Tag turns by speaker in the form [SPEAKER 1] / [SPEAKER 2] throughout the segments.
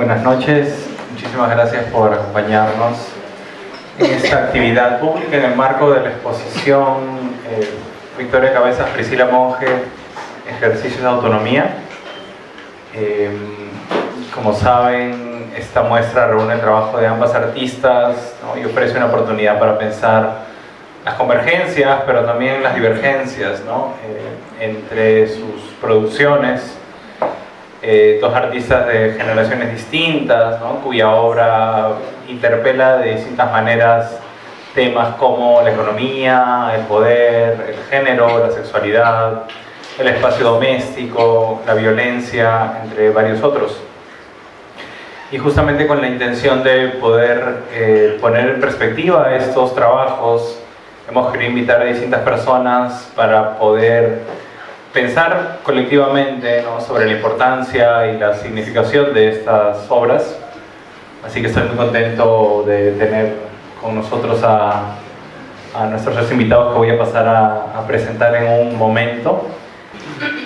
[SPEAKER 1] Buenas noches, muchísimas gracias por acompañarnos en esta actividad pública en el marco de la exposición eh, Victoria Cabezas, Priscila Monge, Ejercicios de Autonomía. Eh, como saben, esta muestra reúne el trabajo de ambas artistas y ofrece una oportunidad para pensar las convergencias, pero también las divergencias eh, entre sus producciones eh, dos artistas de generaciones distintas, cuya obra interpela de distintas maneras temas como la economía, el poder, el género, la sexualidad, el espacio doméstico, la violencia, entre varios otros. Y justamente con la intención de poder eh, poner en perspectiva estos trabajos, hemos querido invitar a distintas personas para poder pensar colectivamente sobre la importancia y la significación de estas obras. Así que estoy muy contento de tener con nosotros a, nuestros tres invitados que voy a pasar a, presentar en un momento.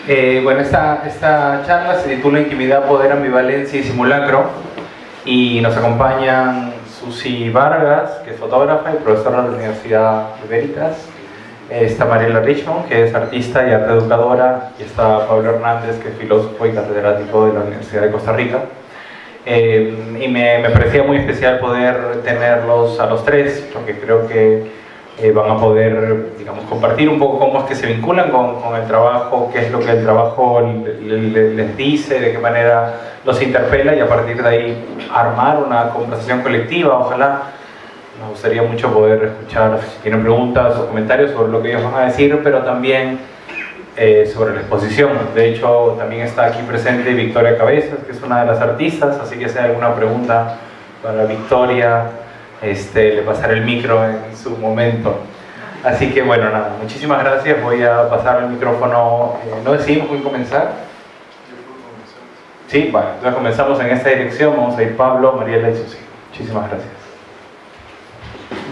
[SPEAKER 1] Eh, bueno, esta, esta charla se titula Intimidad, Poder, Ambivalencia y Simulacro y nos acompañan Susi Vargas, que es fotógrafa y profesora de la Universidad de Veritas, está Mariela Richmond, que es artista y arte educadora, y está Pablo Hernández, que es filósofo y catedrático de la Universidad de Costa Rica. Eh, y me, me, parecía muy especial poder tenerlos a los tres, porque creo que eh, van a poder, digamos, compartir un poco cómo es que se vinculan con, con el trabajo, qué es lo que el trabajo les dice, de qué manera los interpela y a partir de ahí armar una conversación colectiva, ojalá nos gustaría mucho poder escuchar si tienen preguntas o comentarios sobre lo que ellos van a decir, pero también eh, sobre la exposición. De hecho, también está aquí presente Victoria Cabezas, que es una de las artistas, así que si hay alguna pregunta para Victoria, este, le pasaré el micro en su momento. Así que bueno, nada, muchísimas gracias. Voy a pasar el micrófono. Eh, ¿No decidimos cómo comenzar? Sí, bueno, entonces comenzamos en esta dirección. Vamos a ir Pablo, Mariela y Susi. Muchísimas gracias.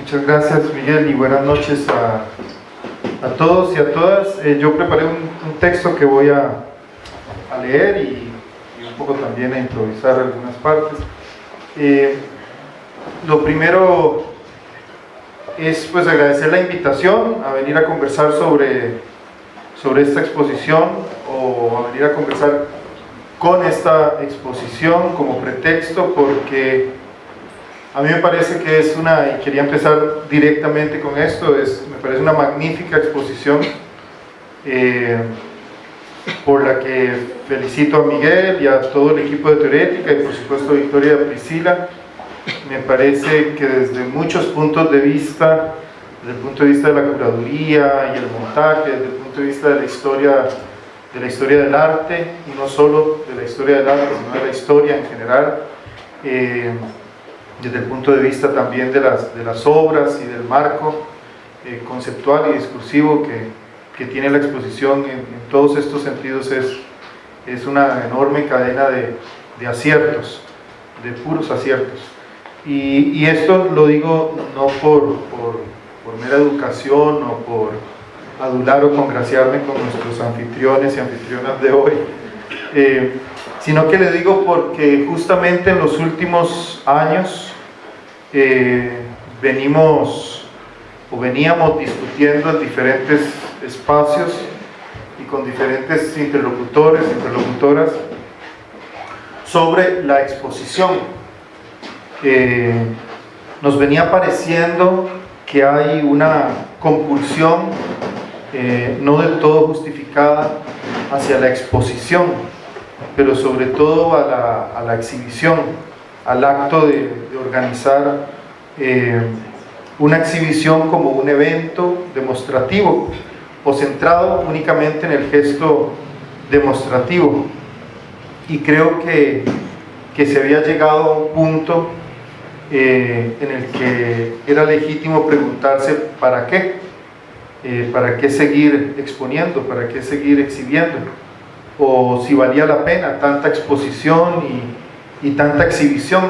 [SPEAKER 2] Muchas gracias Miguel y buenas noches a, a todos y a todas. Eh, yo preparé un, texto que voy a, leer y, un poco también a improvisar algunas partes. Eh, lo primero es pues agradecer la invitación a venir a conversar sobre, sobre esta exposición o a venir a conversar con esta exposición como pretexto porque a mí me parece que es una, y quería empezar directamente con esto, es, me parece una magnífica exposición eh, por la que felicito a Miguel y a todo el equipo de Teorética y por supuesto a Victoria y Priscila. Me parece que desde muchos puntos de vista, desde el punto de vista de la curaduría y el montaje, desde el punto de vista de la historia, de la historia del arte, y no solo de la historia del arte, sino de la historia en general, eh, desde el punto de vista también de las, de las obras y del marco eh, conceptual y discursivo que, que, tiene la exposición en, todos estos sentidos es, es una enorme cadena de, de aciertos, de puros aciertos. Y, y, esto lo digo no por, por, por, mera educación o por adular o congraciarme con nuestros anfitriones y anfitrionas de hoy, eh, sino que le digo porque justamente en los últimos años venimos o veníamos discutiendo en diferentes espacios y con diferentes interlocutores, interlocutoras sobre la exposición. nos venía pareciendo que hay una compulsión eh, no del todo justificada hacia la exposición, pero sobre todo a la, a la exhibición, al acto de, organizar eh, una exhibición como un evento demostrativo o centrado únicamente en el gesto demostrativo. Y creo que, que se había llegado a un punto eh, en el que era legítimo preguntarse ¿para qué? Eh, ¿Para qué seguir exponiendo? ¿Para qué seguir exhibiendo? O si valía la pena tanta exposición y, y tanta exhibición,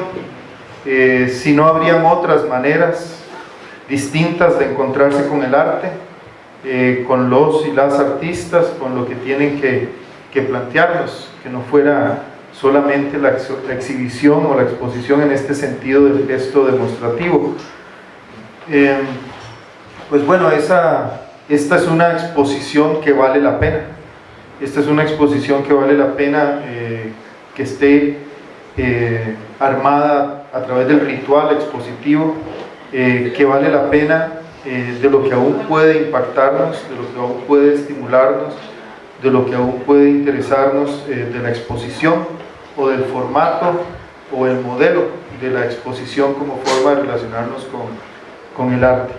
[SPEAKER 2] eh, si no habrían otras maneras distintas de encontrarse con el arte, eh, con los y las artistas, con lo que tienen que, que plantearlos, que no fuera solamente la, exhibición o la exposición en este sentido del gesto demostrativo. Em, pues bueno, esa, esta es una exposición que vale la pena. Esta es una exposición que vale la pena eh, que esté eh, armada a través del ritual expositivo, eh, que vale la pena de lo que aún puede impactarnos, de lo que aún puede estimularnos, de lo que aún puede interesarnos de la exposición o del formato o el modelo de la exposición como forma de relacionarnos con, con el arte.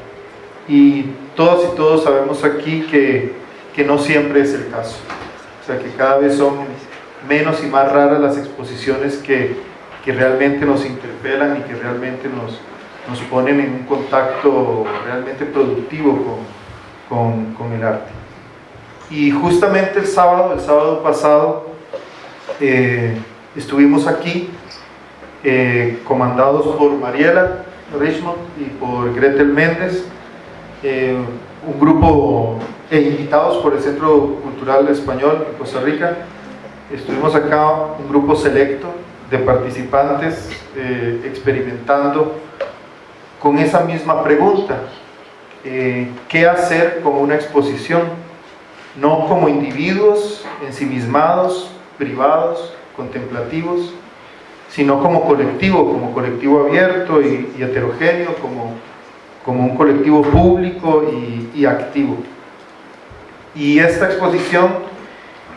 [SPEAKER 2] Y todos y todos sabemos aquí que, que no siempre es el caso. O sea, que cada vez son menos y más raras las exposiciones que, que realmente nos interpelan y que realmente nos, nos ponen en un contacto realmente productivo con, con, con, el arte. Y justamente el sábado, el sábado pasado, eh, estuvimos aquí eh, comandados por Mariela Richmond y por Gretel Méndez, eh, un grupo e invitados por el Centro Cultural Español de Costa Rica. Estuvimos acá un grupo selecto de participantes eh, experimentando con esa misma pregunta, ¿qué hacer con una exposición? No como individuos ensimismados, privados, contemplativos, sino como colectivo, como colectivo abierto y, heterogéneo, como, como, un colectivo público y, activo. Y esta exposición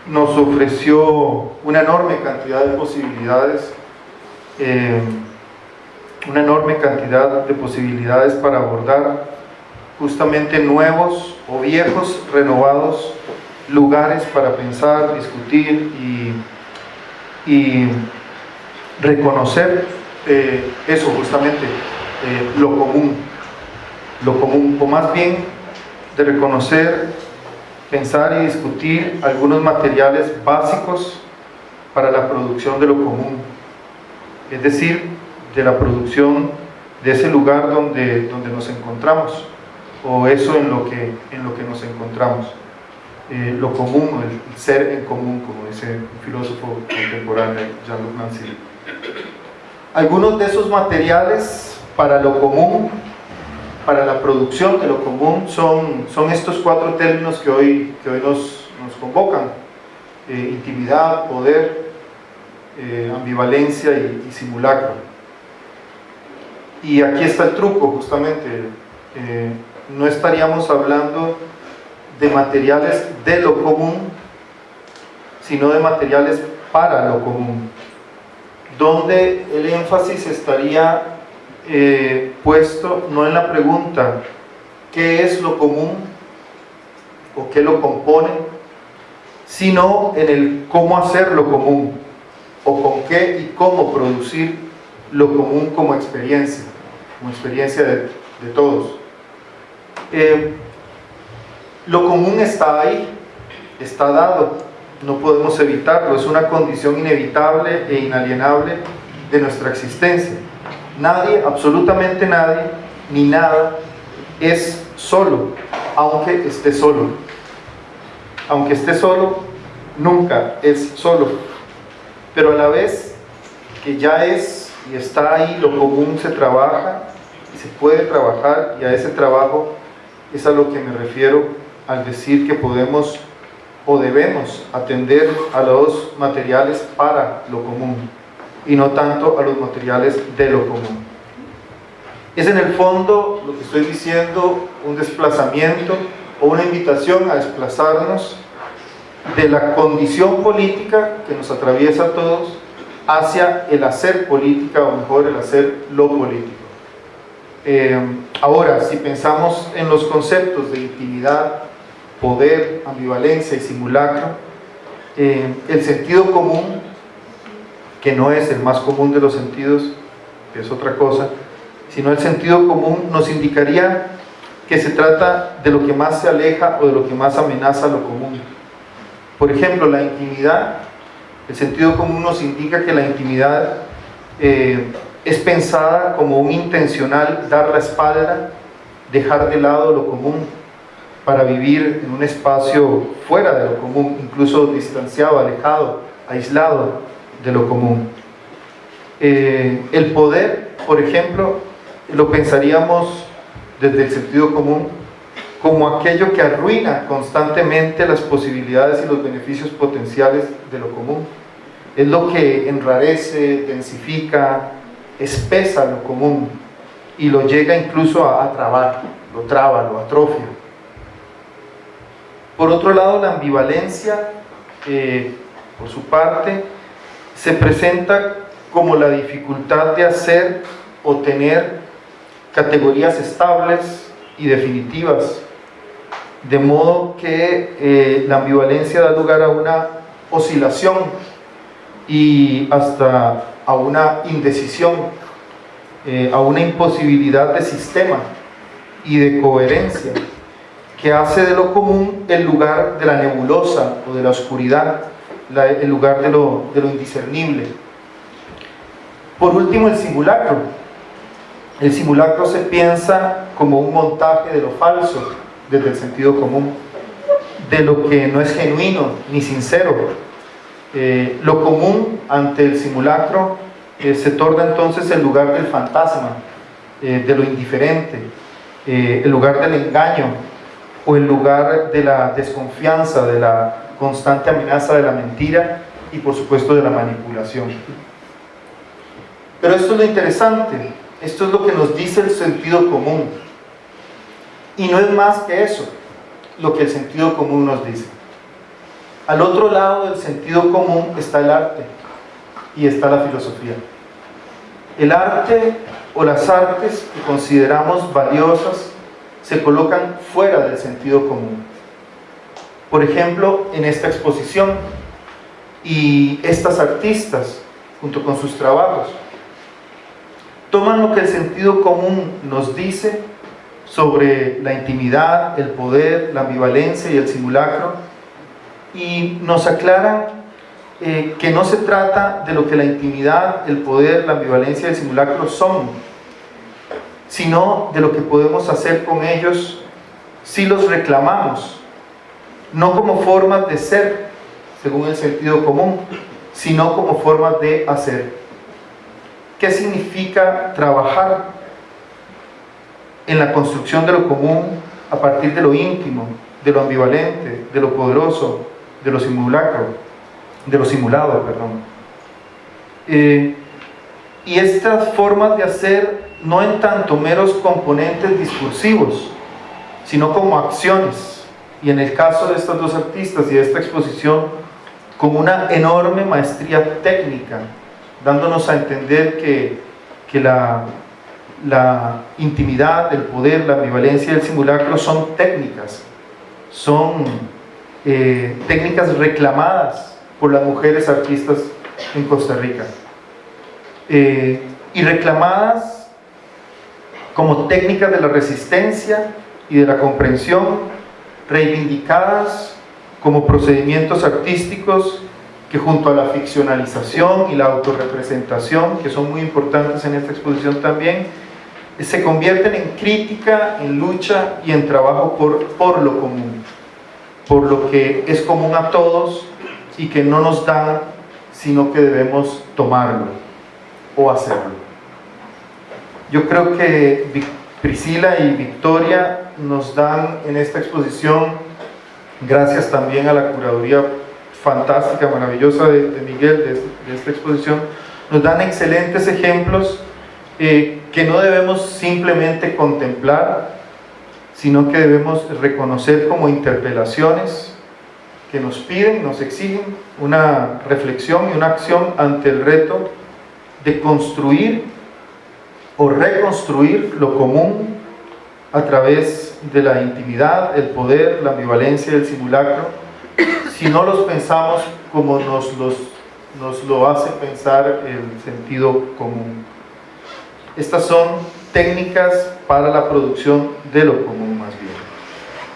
[SPEAKER 2] nos ofreció una enorme cantidad de posibilidades, eh, una enorme cantidad de posibilidades para abordar justamente nuevos o viejos, renovados lugares para pensar, discutir y y reconocer eh, eso justamente, eh, lo común, lo común, o más bien de reconocer, pensar y discutir algunos materiales básicos para la producción de lo común, es decir, de la producción de ese lugar donde, donde nos encontramos, o eso en lo que, en lo que nos encontramos. Eh, lo común, el ser en común, como dice un filósofo contemporáneo, Jean-Luc Nancy. Algunos de esos materiales para lo común, para la producción de lo común, son, son estos cuatro términos que hoy, que hoy nos, nos convocan. Eh, intimidad, poder, eh, ambivalencia y, y, simulacro. Y aquí está el truco, justamente. no estaríamos hablando de materiales de lo común, sino de materiales para lo común, donde el énfasis estaría eh, puesto no en la pregunta ¿qué es lo común? o ¿qué lo compone? sino en el cómo hacer lo común o con qué y cómo producir lo común como experiencia, como experiencia de, todos. Eh, lo común está ahí, está dado, no podemos evitarlo, es una condición inevitable e inalienable de nuestra existencia. Nadie, absolutamente nadie, ni nada, es solo, aunque esté solo. Aunque esté solo, nunca es solo. Pero a la vez que ya es y está ahí, lo común se trabaja y se puede trabajar y a ese trabajo es a lo que me refiero al decir que podemos o debemos atender a los materiales para lo común y no tanto a los materiales de lo común. Es en el fondo lo que estoy diciendo un desplazamiento o una invitación a desplazarnos de la condición política que nos atraviesa a todos hacia el hacer política o mejor el hacer lo político. Eh, ahora, si pensamos en los conceptos de intimidad, poder, ambivalencia y simulacro, eh, el sentido común, que no es el más común de los sentidos, que es otra cosa, sino el sentido común nos indicaría que se trata de lo que más se aleja o de lo que más amenaza lo común. Por ejemplo, la intimidad, el sentido común nos indica que la intimidad eh, es pensada como un intencional dar la espalda, dejar de lado lo común, para vivir en un espacio fuera de lo común, incluso distanciado, alejado, aislado de lo común. Eh, el poder, por ejemplo, lo pensaríamos desde el sentido común como aquello que arruina constantemente las posibilidades y los beneficios potenciales de lo común. Es lo que enrarece, densifica, espesa lo común y lo llega incluso a, trabar, lo traba, lo atrofia. Por otro lado, la ambivalencia, eh, por su parte, se presenta como la dificultad de hacer o tener categorías estables y definitivas, de modo que eh, la ambivalencia da lugar a una oscilación y hasta a una indecisión, eh, a una imposibilidad de sistema y de coherencia que hace de lo común el lugar de la nebulosa o de la oscuridad, el lugar de lo, indiscernible. Por último, el simulacro. El simulacro se piensa como un montaje de lo falso, desde el sentido común, de lo que no es genuino ni sincero. Eh, lo común ante el simulacro eh, se torna entonces el lugar del fantasma, eh, de lo indiferente, el lugar del engaño o el lugar de la desconfianza, de la constante amenaza de la mentira y por supuesto de la manipulación. Pero esto es lo interesante, esto es lo que nos dice el sentido común. Y no es más que eso, lo que el sentido común nos dice. Al otro lado del sentido común está el arte y está la filosofía. El arte o las artes que consideramos valiosas se colocan fuera del sentido común. Por ejemplo, en esta exposición y estas artistas, junto con sus trabajos, toman lo que el sentido común nos dice sobre la intimidad, el poder, la ambivalencia y el simulacro y nos aclaran eh, que no se trata de lo que la intimidad, el poder, la ambivalencia y el simulacro son, sino de lo que podemos hacer con ellos si los reclamamos, no como formas de ser, según el sentido común, sino como formas de hacer. ¿Qué significa trabajar en la construcción de lo común a partir de lo íntimo, de lo ambivalente, de lo poderoso, de lo simulacro, de lo simulado, perdón? Eh, y estas formas de hacer no en tanto meros componentes discursivos, sino como acciones. Y en el caso de estas dos artistas y de esta exposición, como una enorme maestría técnica dándonos a entender que, la, la intimidad, el poder, la ambivalencia del simulacro son técnicas, son eh, técnicas reclamadas por las mujeres artistas en Costa Rica. Eh, y reclamadas como técnicas de la resistencia y de la comprensión, reivindicadas como procedimientos artísticos que junto a la ficcionalización y la autorrepresentación, que son muy importantes en esta exposición también, se convierten en crítica, en lucha y en trabajo por, por lo común, por lo que es común a todos y que no nos dan, sino que debemos tomarlo o hacerlo. Yo creo que Priscila y Victoria nos dan en esta exposición, gracias también a la curaduría fantástica, maravillosa de, Miguel, de, esta exposición, nos dan excelentes ejemplos eh, que no debemos simplemente contemplar, sino que debemos reconocer como interpelaciones que nos piden, nos exigen una reflexión y una acción ante el reto de construir o reconstruir lo común a través de la intimidad, el poder, la ambivalencia, el simulacro, si no los pensamos como nos, los, nos lo hace pensar el sentido común. Estas son técnicas para la producción de lo común más bien,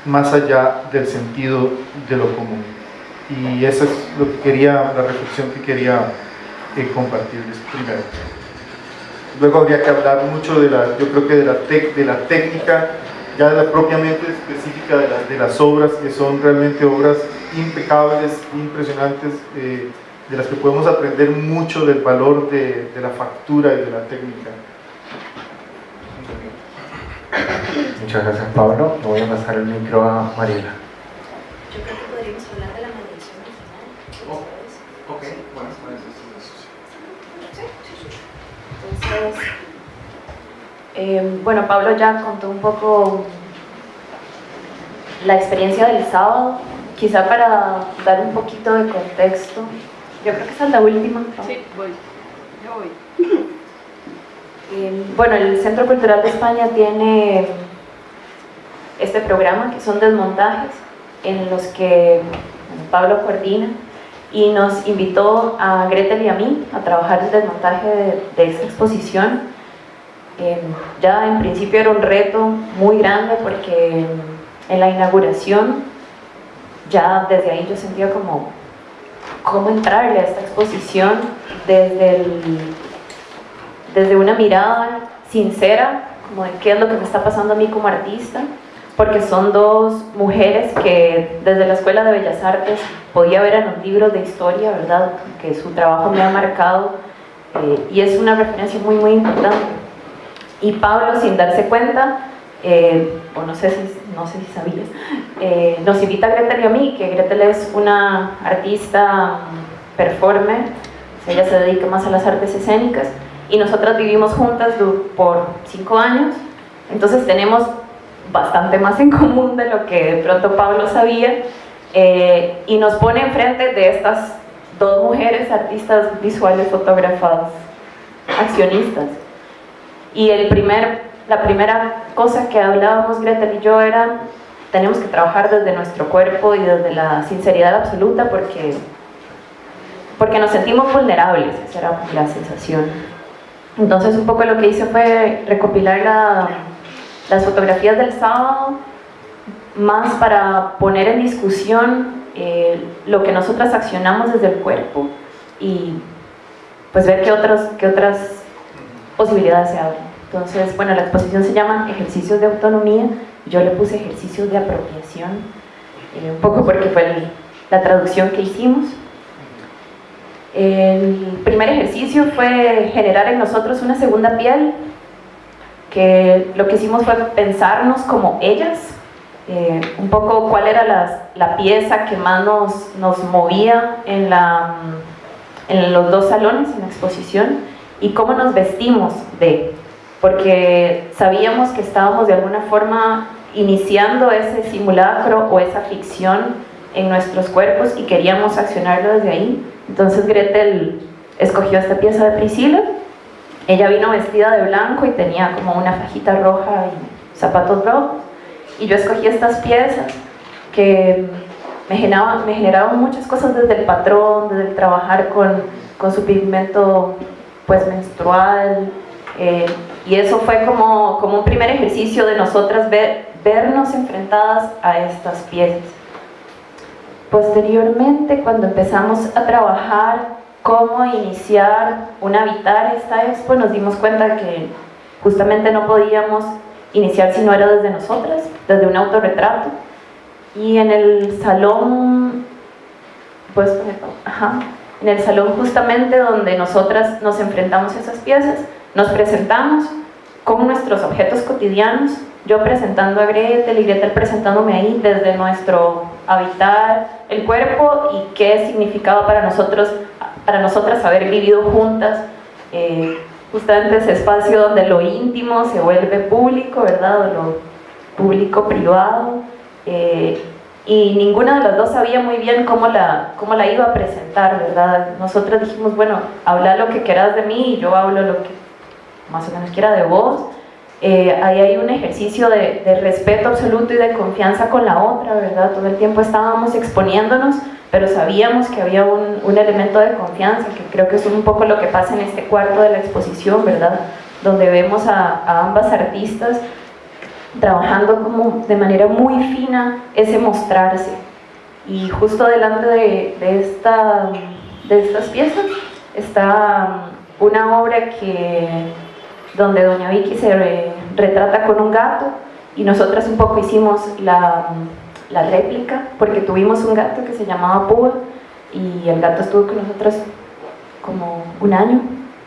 [SPEAKER 2] más allá del sentido de lo común. Y esa es lo que quería, la reflexión que quería eh, compartirles primero. Luego habría que hablar mucho de la, yo creo que de la, de la técnica, ya de la propiamente específica de, de las obras, que son realmente obras impecables, impresionantes, eh, de las que podemos aprender mucho del valor de, de la factura y de la técnica.
[SPEAKER 1] Muchas gracias Pablo. Le voy a pasar el micro a Mariela.
[SPEAKER 3] Yo creo que podríamos hablar de la mediación original.
[SPEAKER 1] Oh, ok, bueno,
[SPEAKER 3] Entonces, eh, bueno, Pablo ya contó un poco la experiencia del sábado, quizá para dar un poquito de contexto. Yo creo que esa es la última.
[SPEAKER 4] Sí, voy. Yo voy.
[SPEAKER 3] Eh, bueno, el Centro Cultural de España tiene este programa que son desmontajes en los que Pablo coordina y nos invitó a Gretel y a mí a trabajar el desmontaje de, de esta exposición. Eh, ya en principio era un reto muy grande porque en la inauguración ya desde ahí yo sentía como cómo entrarle a esta exposición desde, desde una mirada sincera, como de qué es lo que me está pasando a mí como artista, porque son dos mujeres que desde la Escuela de Bellas Artes podía ver en los libros de historia, ¿verdad? Que su trabajo me ha marcado eh, y es una referencia muy, muy importante. Y Pablo, sin darse cuenta, eh, o no sé si, no sé si sabías, eh, nos invita a Gretel y a mí, que Gretel es una artista mm, performer, ella se dedica más a las artes escénicas, y nosotras vivimos juntas por cinco años, entonces tenemos bastante más en común de lo que de pronto Pablo sabía, eh, y nos pone enfrente de estas dos mujeres artistas visuales, fotógrafas, accionistas. Y el primer la primera cosa que hablábamos Gretel y yo era tenemos que trabajar desde nuestro cuerpo y desde la sinceridad absoluta porque, porque nos sentimos vulnerables, esa era la sensación. Entonces un poco lo que hice fue recopilar la, las fotografías del sábado, más para poner en discusión eh, lo que nosotras accionamos desde el cuerpo y pues ver qué, otros, qué otras posibilidades se abren. Entonces, bueno, la exposición se llama Ejercicios de Autonomía, yo le puse ejercicios de apropiación, eh, un poco porque fue el, la traducción que hicimos. El primer ejercicio fue generar en nosotros una segunda piel, que lo que hicimos fue pensarnos como ellas, eh, un poco cuál era la, la pieza que más nos, nos movía en, la, en los dos salones, en la exposición, y cómo nos vestimos de porque sabíamos que estábamos de alguna forma iniciando ese simulacro o esa ficción en nuestros cuerpos y queríamos accionarlo desde ahí. Entonces Gretel escogió esta pieza de Priscila, ella vino vestida de blanco y tenía como una fajita roja y zapatos rojos, y yo escogí estas piezas que me generaban, muchas cosas desde el patrón, desde el trabajar con, con su pigmento pues menstrual, eh, y eso fue como, como un primer ejercicio de nosotras ver, vernos enfrentadas a estas piezas. Posteriormente, cuando empezamos a trabajar cómo iniciar un habitar esta expo, nos dimos cuenta que justamente no podíamos iniciar si no era desde nosotras, desde un autorretrato. Y en el salón, pues, ajá, en el salón justamente donde nosotras nos enfrentamos a esas piezas, nos presentamos con nuestros objetos cotidianos, yo presentando a Gretel y Gretel presentándome ahí desde nuestro habitar el cuerpo y qué significaba para nosotros, para nosotras haber vivido juntas, eh, justamente ese espacio donde lo íntimo se vuelve público, ¿verdad? Lo público privado. Eh, y ninguna de las dos sabía muy bien cómo la, cómo la iba a presentar, ¿verdad? Nosotras dijimos, bueno, habla lo que quieras de mí y yo hablo lo que más o menos quiera de vos, eh, ahí hay un ejercicio de, de, respeto absoluto y de confianza con la otra, ¿verdad? Todo el tiempo estábamos exponiéndonos, pero sabíamos que había un, un, elemento de confianza, que creo que es un poco lo que pasa en este cuarto de la exposición, ¿verdad? Donde vemos a, a ambas artistas trabajando como de manera muy fina ese mostrarse. Y justo delante de, de, esta, de estas piezas está una obra que donde doña Vicky se re, retrata con un gato y nosotras un poco hicimos la, la, réplica porque tuvimos un gato que se llamaba Púa y el gato estuvo con nosotros como un año,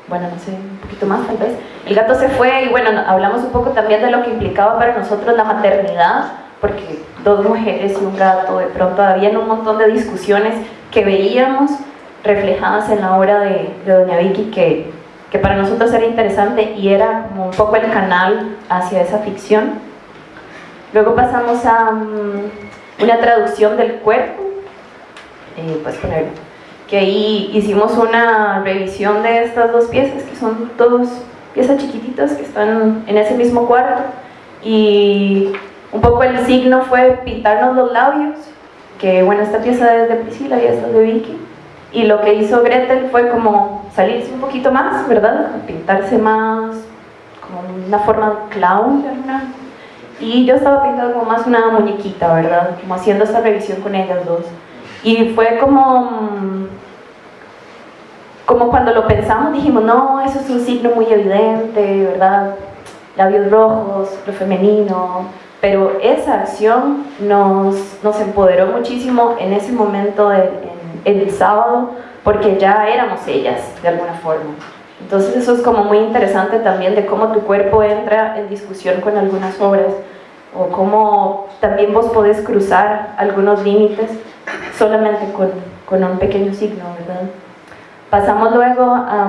[SPEAKER 3] bueno, no sé, un poquito más tal vez. El gato se fue y bueno, hablamos un poco también de lo que implicaba para nosotros la maternidad, porque dos mujeres y un gato, de pronto había un montón de discusiones que veíamos reflejadas en la obra de, Doña Vicky que, que para nosotros era interesante y era como un poco el canal hacia esa ficción. Luego pasamos a mm, una traducción del cuerpo, eh, pues que ahí hicimos una revisión de estas dos piezas, que son dos piezas chiquititas que están en ese mismo cuarto, y un poco el signo fue pintarnos los labios, que bueno, esta pieza es de Priscila y esta es de Vicky, y lo que hizo Gretel fue como salirse un poquito más, ¿verdad? Pintarse más, como una forma clown, ¿verdad? Y yo estaba pintando como más una muñequita, ¿verdad? Como haciendo esta revisión con ellas dos. Y fue como, como cuando lo pensamos, dijimos, no, eso es un signo muy evidente, ¿verdad? Labios rojos, lo femenino, pero esa acción nos, nos empoderó muchísimo en ese momento, en, el sábado, porque ya éramos ellas, de alguna forma. Entonces eso es como muy interesante también de cómo tu cuerpo entra en discusión con algunas obras, o cómo también vos podés cruzar algunos límites solamente con, con un pequeño signo, ¿verdad? Pasamos luego a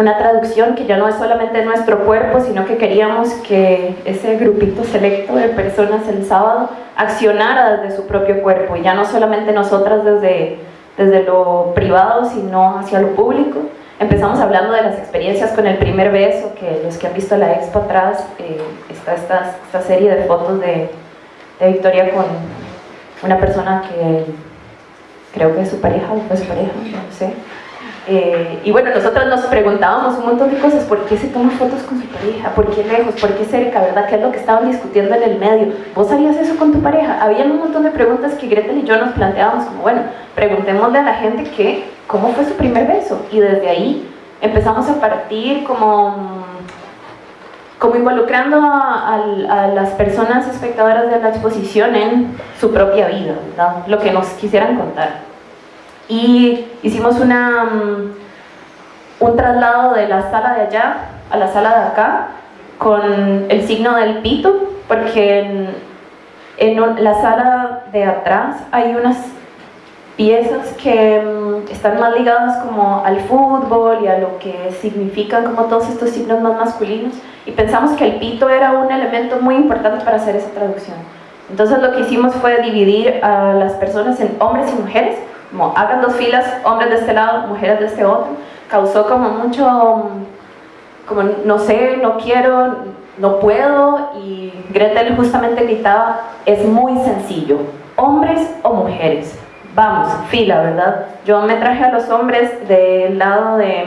[SPEAKER 3] una traducción que ya no es solamente nuestro cuerpo, sino que queríamos que ese grupito selecto de personas el sábado accionara desde su propio cuerpo, y ya no solamente nosotras desde, desde lo privado, sino hacia lo público. Empezamos hablando de las experiencias con el primer beso, que los que han visto la expo atrás, eh, está esta, esta, serie de fotos de, de Victoria con una persona que creo que es su pareja o fue su pareja, no sé. Eh, y bueno, nosotros nos preguntábamos un montón de cosas, ¿por qué se toma fotos con su pareja? ¿Por qué lejos? ¿Por qué cerca? ¿Verdad? ¿Qué es lo que estaban discutiendo en el medio? ¿Vos harías eso con tu pareja? Había un montón de preguntas que Gretel y yo nos planteábamos como, bueno, preguntémosle a la gente que, ¿cómo fue su primer beso? Y desde ahí empezamos a partir como como involucrando a, las personas espectadoras de la exposición en su propia vida, lo que nos quisieran contar y hicimos una, mm, un traslado de la sala de allá a la sala de acá con el signo del pito porque en, en la sala de atrás hay unas piezas que mm, están más ligadas como al fútbol y a lo que significan como todos estos signos más masculinos. Y pensamos que el pito era un elemento muy importante para hacer esa traducción. Entonces lo que hicimos fue dividir a las personas en hombres y mujeres como hagan dos filas, hombres de este lado, mujeres de este otro, causó como mucho, como no sé, no quiero, no puedo, y Gretel justamente gritaba, es muy sencillo, hombres o mujeres, vamos, fila, ¿verdad? Yo me traje a los hombres del lado, de,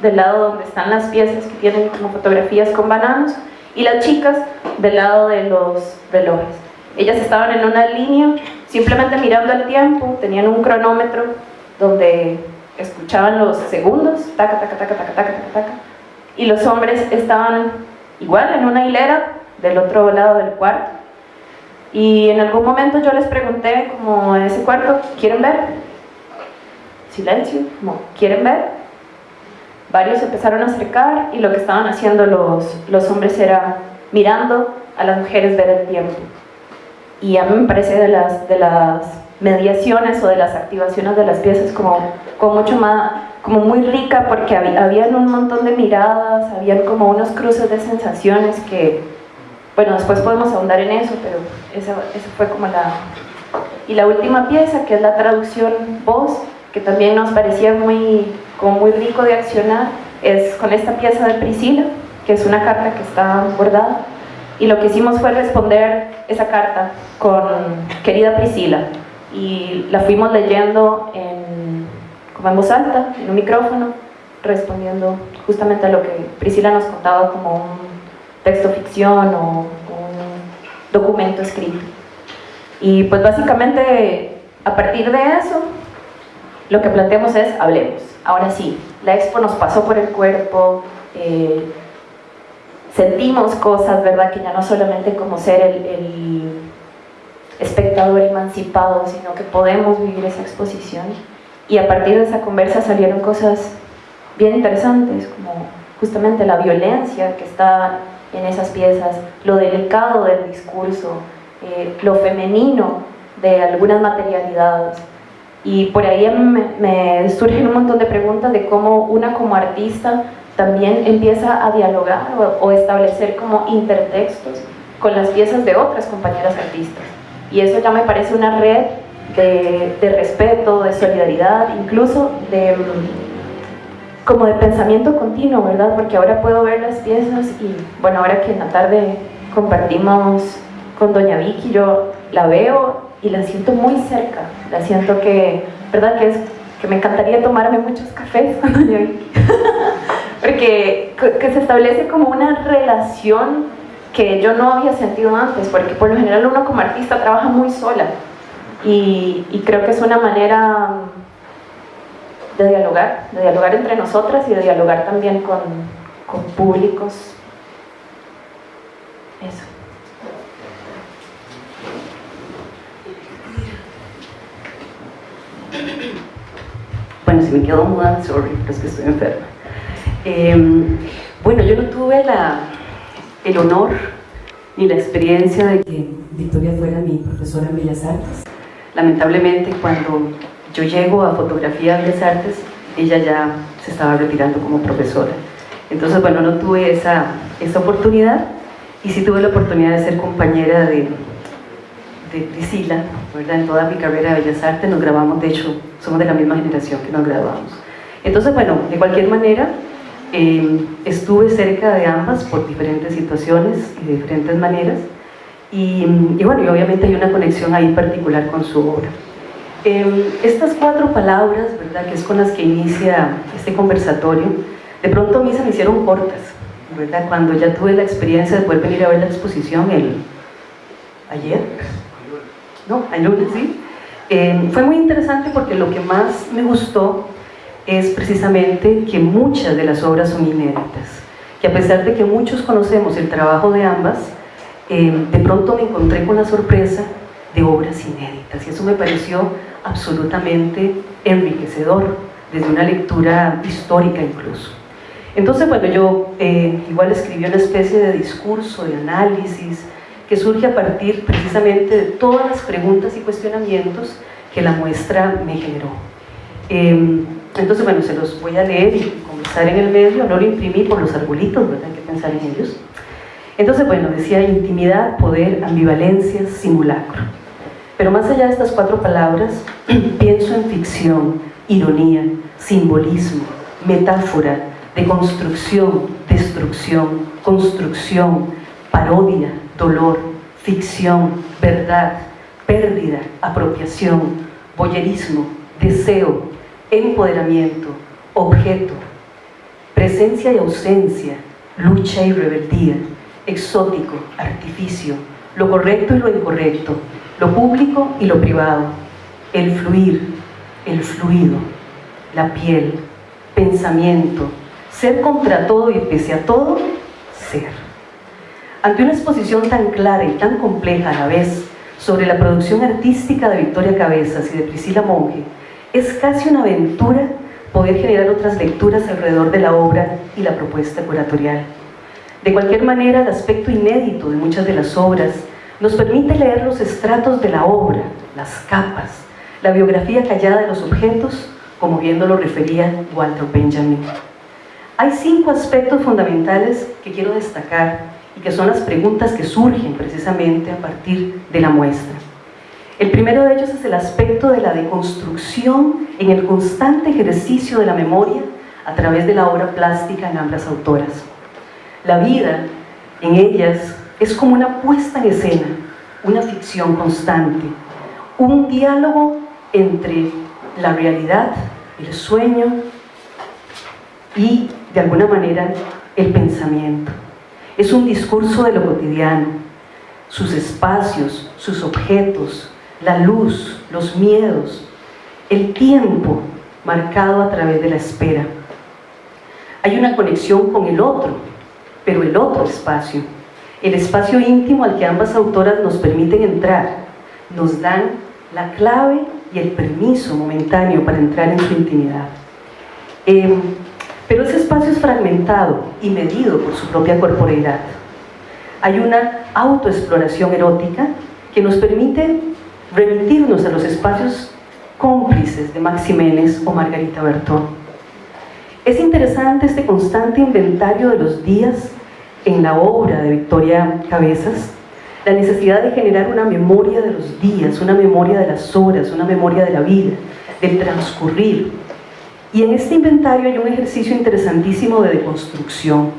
[SPEAKER 3] del lado donde están las piezas que tienen como fotografías con bananos, y las chicas del lado de los relojes. Ellas estaban en una línea simplemente mirando el tiempo, tenían un cronómetro donde escuchaban los segundos, taca, taca, taca, taca, taca, taca, taca, y los hombres estaban igual en una hilera del otro lado del cuarto. Y en algún momento yo les pregunté como en ese cuarto, ¿quieren ver? Silencio, como, ¿quieren ver? Varios empezaron a acercar y lo que estaban haciendo los, los hombres era mirando a las mujeres ver el tiempo y a mí me parece de las, de las mediaciones o de las activaciones de las piezas como, como mucho más, como muy rica porque había, habían un montón de miradas, habían como unos cruces de sensaciones que, bueno, después podemos ahondar en eso, pero esa, fue como la... Y la última pieza, que es la traducción voz, que también nos parecía muy, como muy rico de accionar, es con esta pieza de Priscila, que es una carta que está bordada, y lo que hicimos fue responder esa carta con querida Priscila y la fuimos leyendo en, como en voz alta, en un micrófono, respondiendo justamente a lo que Priscila nos contaba como un texto ficción o un documento escrito. Y pues básicamente a partir de eso lo que planteamos es hablemos. Ahora sí, la expo nos pasó por el cuerpo, eh, sentimos cosas, ¿verdad? Que ya no solamente como ser el, espectador emancipado, sino que podemos vivir esa exposición. Y a partir de esa conversa salieron cosas bien interesantes, como justamente la violencia que está en esas piezas, lo delicado del discurso, eh, lo femenino de algunas materialidades. Y por ahí me, me, surgen un montón de preguntas de cómo una como artista también empieza a dialogar o, o establecer como intertextos con las piezas de otras compañeras artistas. Y eso ya me parece una red de, respeto, de solidaridad, incluso de como de pensamiento continuo, ¿verdad? Porque ahora puedo ver las piezas y, bueno, ahora que en la tarde compartimos con Doña Vicky, yo la veo y la siento muy cerca, la siento que, ¿verdad? Que, es, que me encantaría tomarme muchos cafés con Doña Vicky, porque que se establece como una relación que yo no había sentido antes, porque por lo general uno como artista trabaja muy sola y, y creo que es una manera de dialogar, de dialogar entre nosotras y de dialogar también con, con públicos. Eso.
[SPEAKER 5] Bueno, si me quedo muda, sorry, es que estoy enferma. Eh, bueno, yo no tuve el honor ni la experiencia de que Victoria fuera mi profesora en Bellas Artes. Lamentablemente, cuando yo llego a Fotografía de Bellas Artes, ella ya se estaba retirando como profesora. Entonces, bueno, no tuve esa, esa oportunidad y sí tuve la oportunidad de ser compañera de, de Priscila, ¿verdad? En toda mi carrera de Bellas Artes nos grabamos, de hecho, somos de la misma generación que nos graduamos. Entonces, bueno, de cualquier manera, eh, estuve cerca de ambas por diferentes situaciones y de diferentes maneras y, y, bueno, y obviamente hay una conexión ahí particular con su obra. Eh, estas cuatro palabras, ¿verdad?, que es con las que inicia este conversatorio, de pronto a mí se me hicieron cortas, ¿verdad? Cuando ya tuve la experiencia de poder venir a ver la exposición el ayer, no, el lunes, sí. Eh, fue muy interesante porque lo que más me gustó es precisamente que muchas de las obras son inéditas, que a pesar de que muchos conocemos el trabajo de ambas, eh, de pronto me encontré con la sorpresa de obras inéditas y eso me pareció absolutamente enriquecedor, desde una lectura histórica incluso. Entonces, bueno, yo eh, igual escribí una especie de discurso, de análisis, que surge a partir precisamente de todas las preguntas y cuestionamientos que la muestra me generó. Eh, entonces, bueno, se los voy a leer y comenzar en el medio, no lo imprimí por los arbolitos, ¿verdad? Hay que pensar en ellos. Entonces, bueno, decía intimidad, poder, ambivalencia, simulacro. Pero más allá de estas cuatro palabras, pienso en ficción, ironía, simbolismo, metáfora, deconstrucción, destrucción, construcción, parodia, dolor, ficción, verdad, pérdida, apropiación, boyerismo, deseo, empoderamiento, objeto, presencia y ausencia, lucha y rebeldía, exótico, artificio, lo correcto y lo incorrecto, lo público y lo privado, el fluir, el fluido, la piel, pensamiento, ser contra todo y pese a todo, ser. Ante una exposición tan clara y tan compleja a la vez sobre la producción artística de Victoria Cabezas y de Priscila Monge, es casi una aventura poder generar otras lecturas alrededor de la obra y la propuesta curatorial. De cualquier manera, el aspecto inédito de muchas de las obras nos permite leer los estratos de la obra, las capas, la biografía callada de los objetos, como bien lo refería Walter Benjamin. Hay cinco aspectos fundamentales que quiero destacar y que son las preguntas que surgen precisamente a partir de la muestra. El primero de ellos es el aspecto de la deconstrucción en el constante ejercicio de la memoria a través de la obra plástica en ambas autoras. La vida en ellas es como una puesta en escena, una ficción constante, un diálogo entre la realidad, el sueño y, de alguna manera, el pensamiento. Es un discurso de lo cotidiano, sus espacios, sus objetos, la luz, los miedos, el tiempo marcado a través de la espera. Hay una conexión con el otro, pero el otro espacio, el espacio íntimo al que ambas autoras nos permiten entrar, nos dan la clave y el permiso momentáneo para entrar en su intimidad. Em, pero ese espacio es fragmentado y medido por su propia corporeidad. Hay una autoexploración erótica que nos permite remitirnos a los espacios cómplices de Maximenes o Margarita Bertón. Es interesante este constante inventario de los días en la obra de Victoria Cabezas, la necesidad de generar una memoria de los días, una memoria de las horas, una memoria de la vida, del transcurrir. Y en este inventario hay un ejercicio interesantísimo de deconstrucción,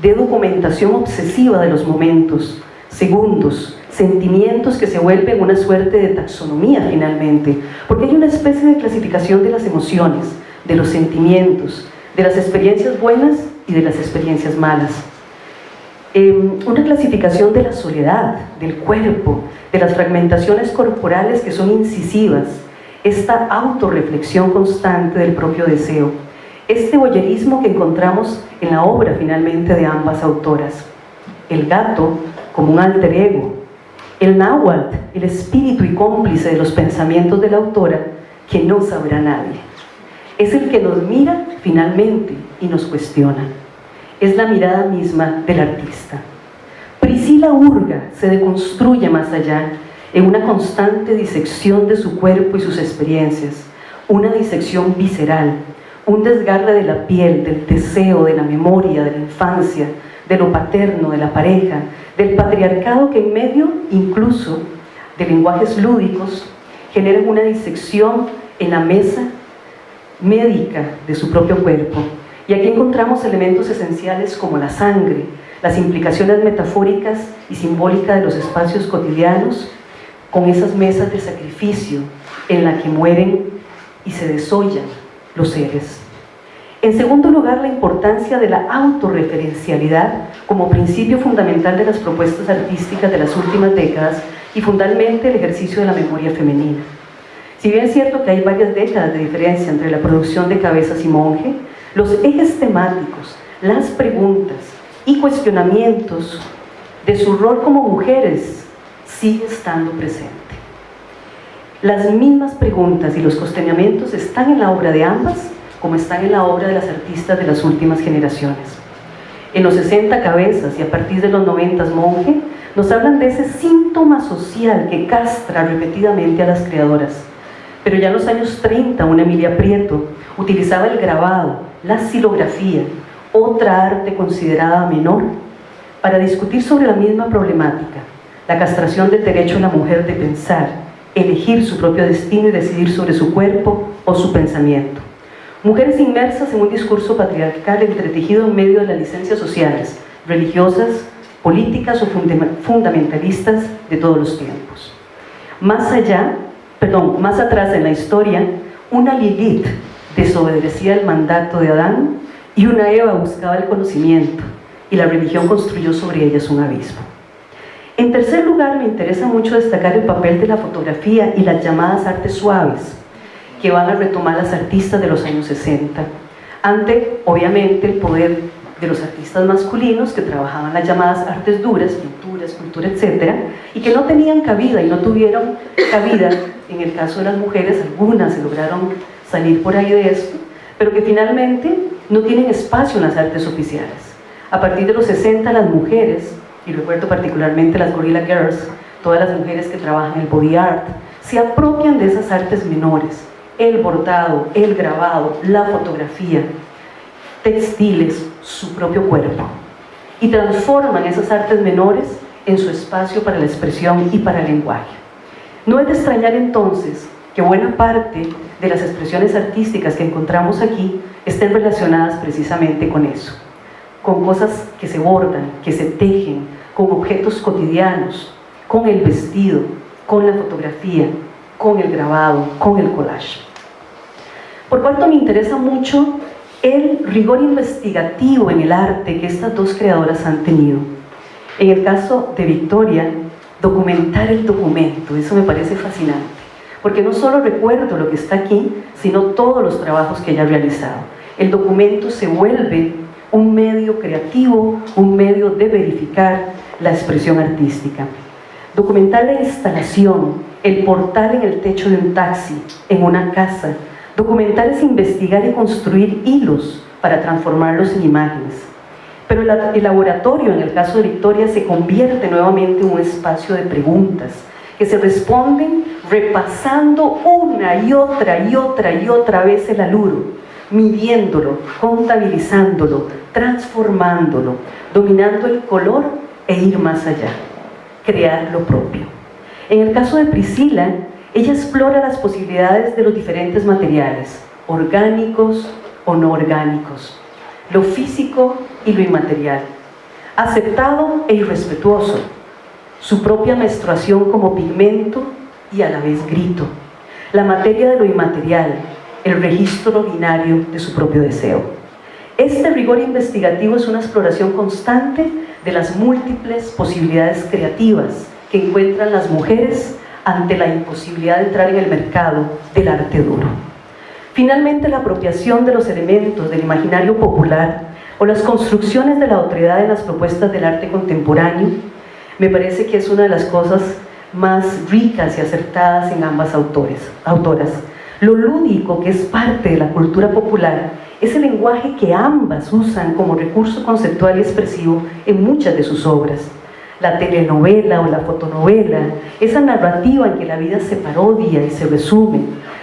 [SPEAKER 5] de documentación obsesiva de los momentos, segundos, sentimientos que se vuelven una suerte de taxonomía finalmente, porque hay una especie de clasificación de las emociones, de los sentimientos, de las experiencias buenas y de las experiencias malas. Em, una clasificación de la soledad, del cuerpo, de las fragmentaciones corporales que son incisivas, esta autorreflexión constante del propio deseo, este boyerismo que encontramos en la obra finalmente de ambas autoras. El gato como un alter ego, el náhuatl, el espíritu y cómplice de los pensamientos de la autora que no sabrá nadie. Es el que nos mira finalmente y nos cuestiona es la mirada misma del artista. Priscila Urga se deconstruye más allá en una constante disección de su cuerpo y sus experiencias, una disección visceral, un desgarre de la piel, del deseo, de la memoria, de la infancia, de lo paterno, de la pareja, del patriarcado que en medio incluso de lenguajes lúdicos generan una disección en la mesa médica de su propio cuerpo y aquí encontramos elementos esenciales como la sangre, las implicaciones metafóricas y simbólicas de los espacios cotidianos, con esas mesas de sacrificio en la que mueren y se desollan los seres. En segundo lugar, la importancia de la autorreferencialidad como principio fundamental de las propuestas artísticas de las últimas décadas y fundamentalmente el ejercicio de la memoria femenina. Si bien es cierto que hay varias décadas de diferencia entre la producción de Cabezas y Monje, los ejes temáticos, las preguntas y cuestionamientos de su rol como mujeres sigue estando presente. Las mismas preguntas y los cuestionamientos están en la obra de ambas como están en la obra de las artistas de las últimas generaciones. En los 60 cabezas y a partir de los 90 monje, nos hablan de ese síntoma social que castra repetidamente a las creadoras. Pero ya en los años 30, una Emilia Prieto utilizaba el grabado, la silografía, otra arte considerada menor, para discutir sobre la misma problemática, la castración del derecho de la mujer de pensar, elegir su propio destino y decidir sobre su cuerpo o su pensamiento. Mujeres inmersas en un discurso patriarcal entretejido en medio de las licencias sociales, religiosas, políticas o fundamentalistas de todos los tiempos. Más allá, perdón, más atrás en la historia, una Lilith desobedecía el mandato de Adán y una Eva buscaba el conocimiento y la religión construyó sobre ellas un abismo. En tercer lugar, me interesa mucho destacar el papel de la fotografía y las llamadas artes suaves, que van a retomar las artistas de los años 60, ante, obviamente, el poder de los artistas masculinos que trabajaban las llamadas artes duras, pintura, escultura, etc., y que no tenían cabida y no tuvieron cabida, en el caso de las mujeres, algunas se lograron salir por ahí de esto, pero que finalmente no tienen espacio en las artes oficiales. A partir de los 60 las mujeres, y recuerdo particularmente las Gorilla Girls, todas las mujeres que trabajan el body art, se apropian de esas artes menores, el bordado, el grabado, la fotografía, textiles, su propio cuerpo, y transforman esas artes menores en su espacio para la expresión y para el lenguaje. No es de extrañar entonces que buena parte de las expresiones artísticas que encontramos aquí estén relacionadas precisamente con eso, con cosas que se bordan, que se tejen, con objetos cotidianos, con el vestido, con la fotografía, con el grabado, con el collage. Por cuanto me interesa mucho el rigor investigativo en el arte que estas dos creadoras han tenido. En el caso de Victoria, documentar el documento, eso me parece fascinante porque no solo recuerdo lo que está aquí, sino todos los trabajos que ella ha realizado. El documento se vuelve un medio creativo, un medio de verificar la expresión artística. documentar la instalación, el portal en el techo de un taxi, en una casa. Documentar es investigar y construir hilos para transformarlos en imágenes. Pero el laboratorio, en el caso de Victoria, se convierte nuevamente en un espacio de preguntas que se responden repasando una y otra y otra y otra vez el aluro, midiéndolo, contabilizándolo, transformándolo, dominando el color e ir más allá, crear lo propio. En el caso de Priscila, ella explora las posibilidades de los diferentes materiales, orgánicos o no orgánicos, lo físico y lo inmaterial, aceptado e irrespetuoso, su propia menstruación como pigmento y a la vez grito, la materia de lo inmaterial, el registro binario de su propio deseo. Este rigor investigativo es una exploración constante de las múltiples posibilidades creativas que encuentran las mujeres ante la imposibilidad de entrar en el mercado del arte duro. Finalmente, la apropiación de los elementos del imaginario popular o las construcciones de la autoridad en las propuestas del arte contemporáneo me parece que es una de las cosas más ricas y acertadas en ambas autores, autoras. Lo lúdico que es parte de la cultura popular es el lenguaje que ambas usan como recurso conceptual y expresivo en muchas de sus obras. La telenovela o la fotonovela, esa narrativa en que la vida se parodia y se resume,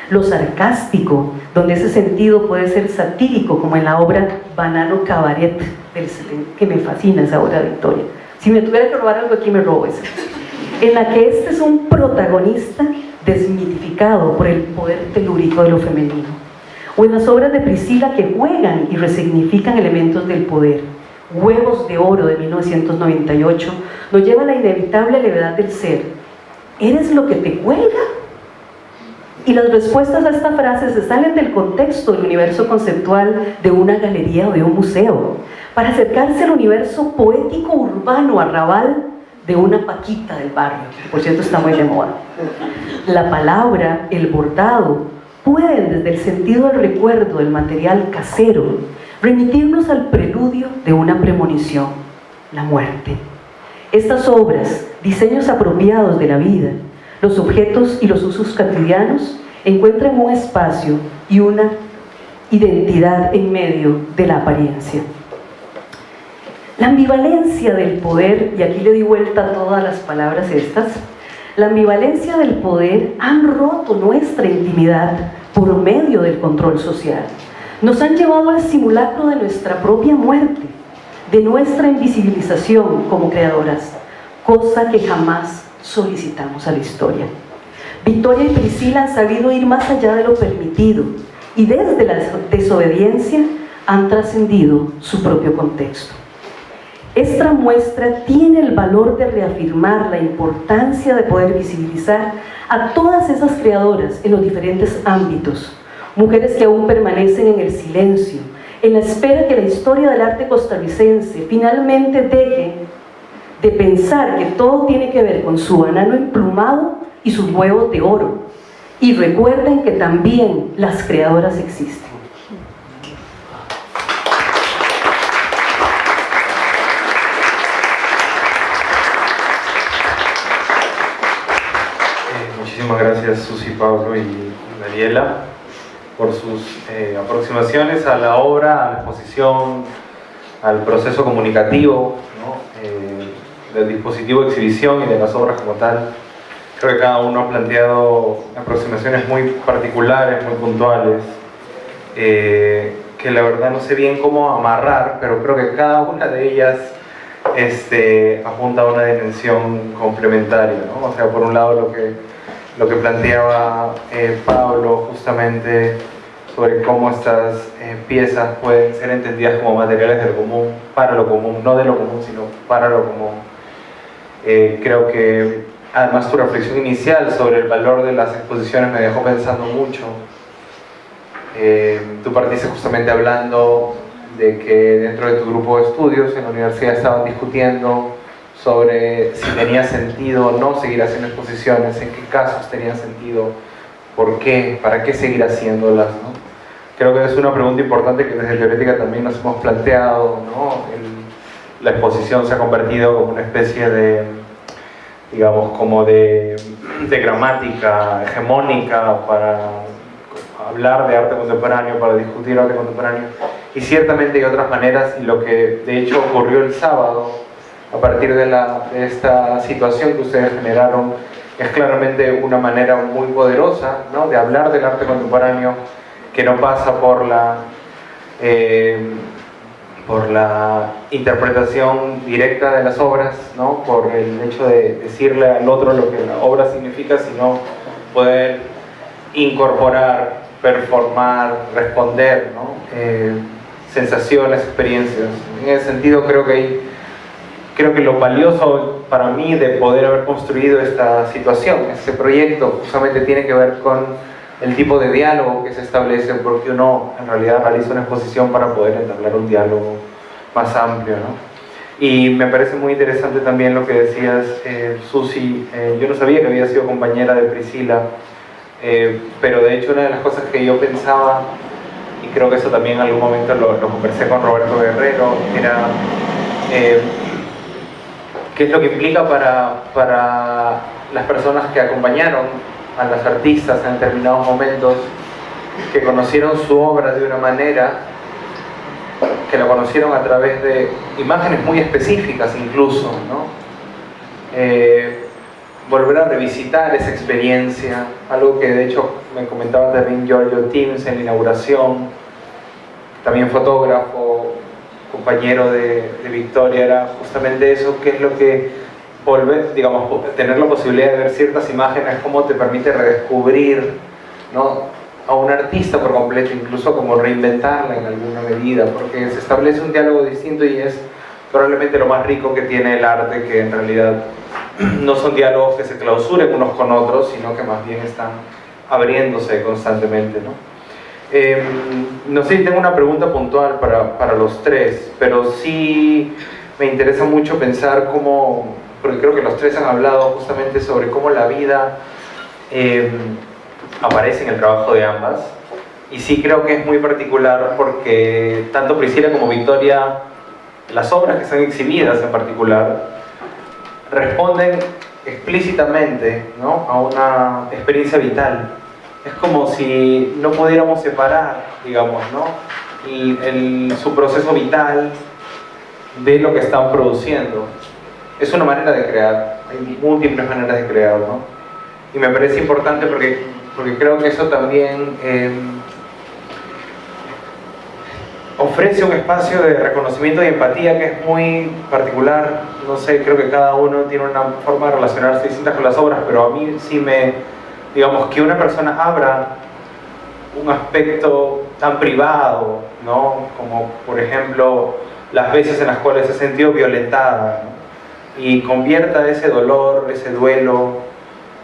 [SPEAKER 5] lo sarcástico, donde ese sentido puede ser satírico, como en la obra Banano Cabaret, que me fascina esa obra de Victoria. Si me tuviera que robar algo aquí, me robo esa. En la que este es un protagonista desmitificado por el poder telúrico de lo femenino. O en las obras de Priscila que juegan y resignifican elementos del poder. Huevos de Oro de 1998 nos lleva a la inevitable levedad del ser. ¿Eres lo que te cuelga? Y las respuestas a esta frase se salen del contexto del universo conceptual de una galería o de un museo, para acercarse al universo poético urbano arrabal de una paquita del barrio, que por cierto está muy de moda. La palabra, el bordado, pueden desde el sentido del recuerdo del material casero remitirnos al preludio de una premonición, la muerte. Estas obras, diseños apropiados de la vida, los objetos y los usos cotidianos encuentran un espacio y una identidad en medio de la apariencia. La ambivalencia del poder, y aquí le di vuelta a todas las palabras estas, la ambivalencia del poder han roto nuestra intimidad por medio del control social. Nos han llevado al simulacro de nuestra propia muerte, de nuestra invisibilización como creadoras, cosa que jamás solicitamos a la historia. Victoria y Priscila han sabido ir más allá de lo permitido y desde la desobediencia han trascendido su propio contexto. Esta muestra tiene el valor de reafirmar la importancia de poder visibilizar a todas esas creadoras en los diferentes ámbitos, mujeres que aún permanecen en el silencio, en la espera que la historia del arte costarricense finalmente deje de pensar que todo tiene que ver con su banano emplumado y sus huevos de oro. Y recuerden que también las creadoras existen.
[SPEAKER 1] Eh, muchísimas gracias Susi, Pablo y Daniela por sus eh, aproximaciones a la obra, a la exposición, al proceso comunicativo, eh, del dispositivo de exhibición y de las obras como tal. Creo que cada uno ha planteado aproximaciones muy particulares, muy puntuales, eh, que la verdad no sé bien cómo amarrar, pero creo que cada una de ellas este, apunta a una dimensión complementaria. ¿no? O sea, por un lado lo que, lo que planteaba eh, Pablo justamente sobre cómo estas eh, piezas pueden ser entendidas como materiales del común, para lo común, no de lo común, sino para lo común. creo que Además, tu reflexión inicial sobre el valor de las exposiciones me dejó pensando mucho. Eh, tú partiste justamente hablando de que dentro de tu grupo de estudios en la universidad estaban discutiendo sobre si tenía sentido no seguir haciendo exposiciones, en qué casos tenía sentido, por qué, para qué seguir haciéndolas. Creo que es una pregunta importante que desde Teorética también nos hemos planteado. la exposición se ha convertido como una especie de digamos, como de, de gramática hegemónica para hablar de arte contemporáneo, para discutir arte contemporáneo. Y ciertamente hay otras maneras, y lo que de hecho ocurrió el sábado, a partir de, esta situación que ustedes generaron, es claramente una manera muy poderosa ¿no? de hablar del arte contemporáneo que no pasa por la, eh, por la interpretación directa de las obras, ¿no? por el hecho de decirle al otro lo que la obra significa, sino poder incorporar, performar, responder. Eh, sensaciones, experiencias. En ese sentido creo que hay creo que lo valioso para mí de poder haber construido esta situación, este proyecto, justamente tiene que ver con el tipo de diálogo que se establece, porque uno en realidad realiza una exposición para poder entablar un diálogo más amplio. ¿no? Y me parece muy interesante también lo que decías, eh, Susi. Eh, yo no sabía que había sido compañera de Priscila, eh, pero de hecho una de las cosas que yo pensaba, y creo que eso también en algún momento lo, lo conversé con Roberto Guerrero, era qué es lo que implica para, para las personas que acompañaron a las artistas en determinados momentos, que conocieron su obra de una manera, que la conocieron a través de imágenes muy específicas incluso, ¿no? Eh, volver a revisitar esa experiencia, algo que de hecho me comentaba también Giorgio Teams en la inauguración, también fotógrafo, compañero de, de, Victoria era justamente eso, que es lo que volver, digamos, tener la posibilidad de ver ciertas imágenes, cómo te permite redescubrir ¿no? a un artista por completo, incluso como reinventarla en alguna medida, porque se establece un diálogo distinto y es probablemente lo más rico que tiene el arte, que en realidad no son diálogos que se clausuren unos con otros, sino que más bien están abriéndose constantemente. ¿no? Eh, no sé si tengo una pregunta puntual para, para, los tres, pero sí me interesa mucho pensar cómo, porque creo que los tres han hablado justamente sobre cómo la vida eh, aparece en el trabajo de ambas. Y sí creo que es muy particular porque tanto Priscila como Victoria, las obras que están exhibidas en particular, responden explícitamente ¿no? a una experiencia vital es como si no pudiéramos separar, digamos, ¿no? Su proceso vital de lo que están produciendo. Es una manera de crear, hay múltiples maneras de crear, ¿no? Y me parece importante porque, porque creo que eso también eh, ofrece un espacio de reconocimiento y empatía que es muy particular. No sé, creo que cada uno tiene una forma de relacionarse distinta con las obras, pero a mí sí me, digamos, que una persona abra un aspecto tan privado, ¿no? Como por ejemplo las veces en las cuales se ha sentido violentada ¿no? y convierta ese dolor, ese duelo,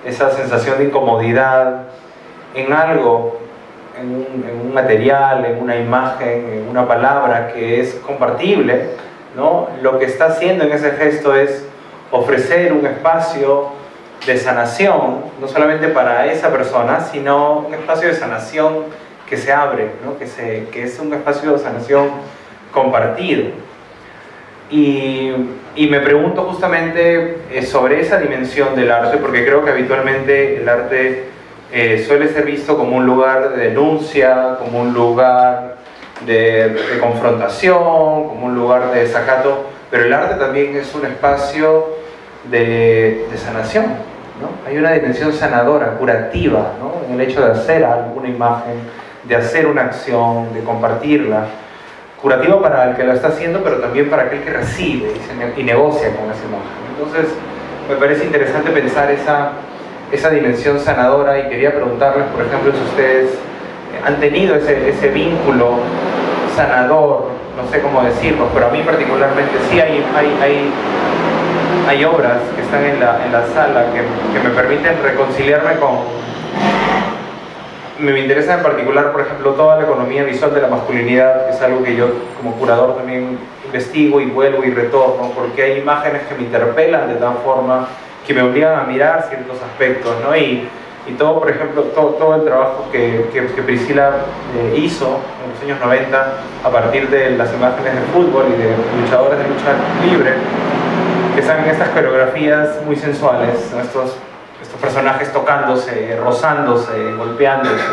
[SPEAKER 1] esa sensación de incomodidad en algo, en un, en un material, en una imagen, en una palabra que es compartible, ¿no? Lo que está haciendo en ese gesto es ofrecer un espacio de sanación, no solamente para esa persona, sino un espacio de sanación que se abre, ¿no? que, se, que es un espacio de sanación compartido. Y, y me pregunto justamente eh, sobre esa dimensión del arte, porque creo que habitualmente el arte eh, suele ser visto como un lugar de denuncia, como un lugar de, confrontación, como un lugar de desacato, pero el arte también es un espacio de, de sanación, ¿no? Hay una dimensión sanadora, curativa, ¿no? en el hecho de hacer alguna imagen, de hacer una acción, de compartirla. Curativa para el que lo está haciendo, pero también para aquel que recibe y negocia con esa imagen. Entonces, me parece interesante pensar esa, esa dimensión sanadora y quería preguntarles, por ejemplo, si ustedes han tenido ese, ese vínculo sanador, no sé cómo decirlo, pero a mí particularmente sí hay, hay, hay hay obras que están en la, en la sala que, que, me permiten reconciliarme con... Me interesa en particular, por ejemplo, toda la economía visual de la masculinidad, que es algo que yo como curador también investigo y vuelvo y retorno, porque hay imágenes que me interpelan de tal forma que me obligan a mirar ciertos aspectos, ¿no? Y, y todo, por ejemplo, todo, todo el trabajo que, que, Priscila eh, hizo en los años 90 a partir de las imágenes de fútbol y de luchadores de lucha libre, que están estas coreografías muy sensuales, estos, estos personajes tocándose, rozándose, golpeándose,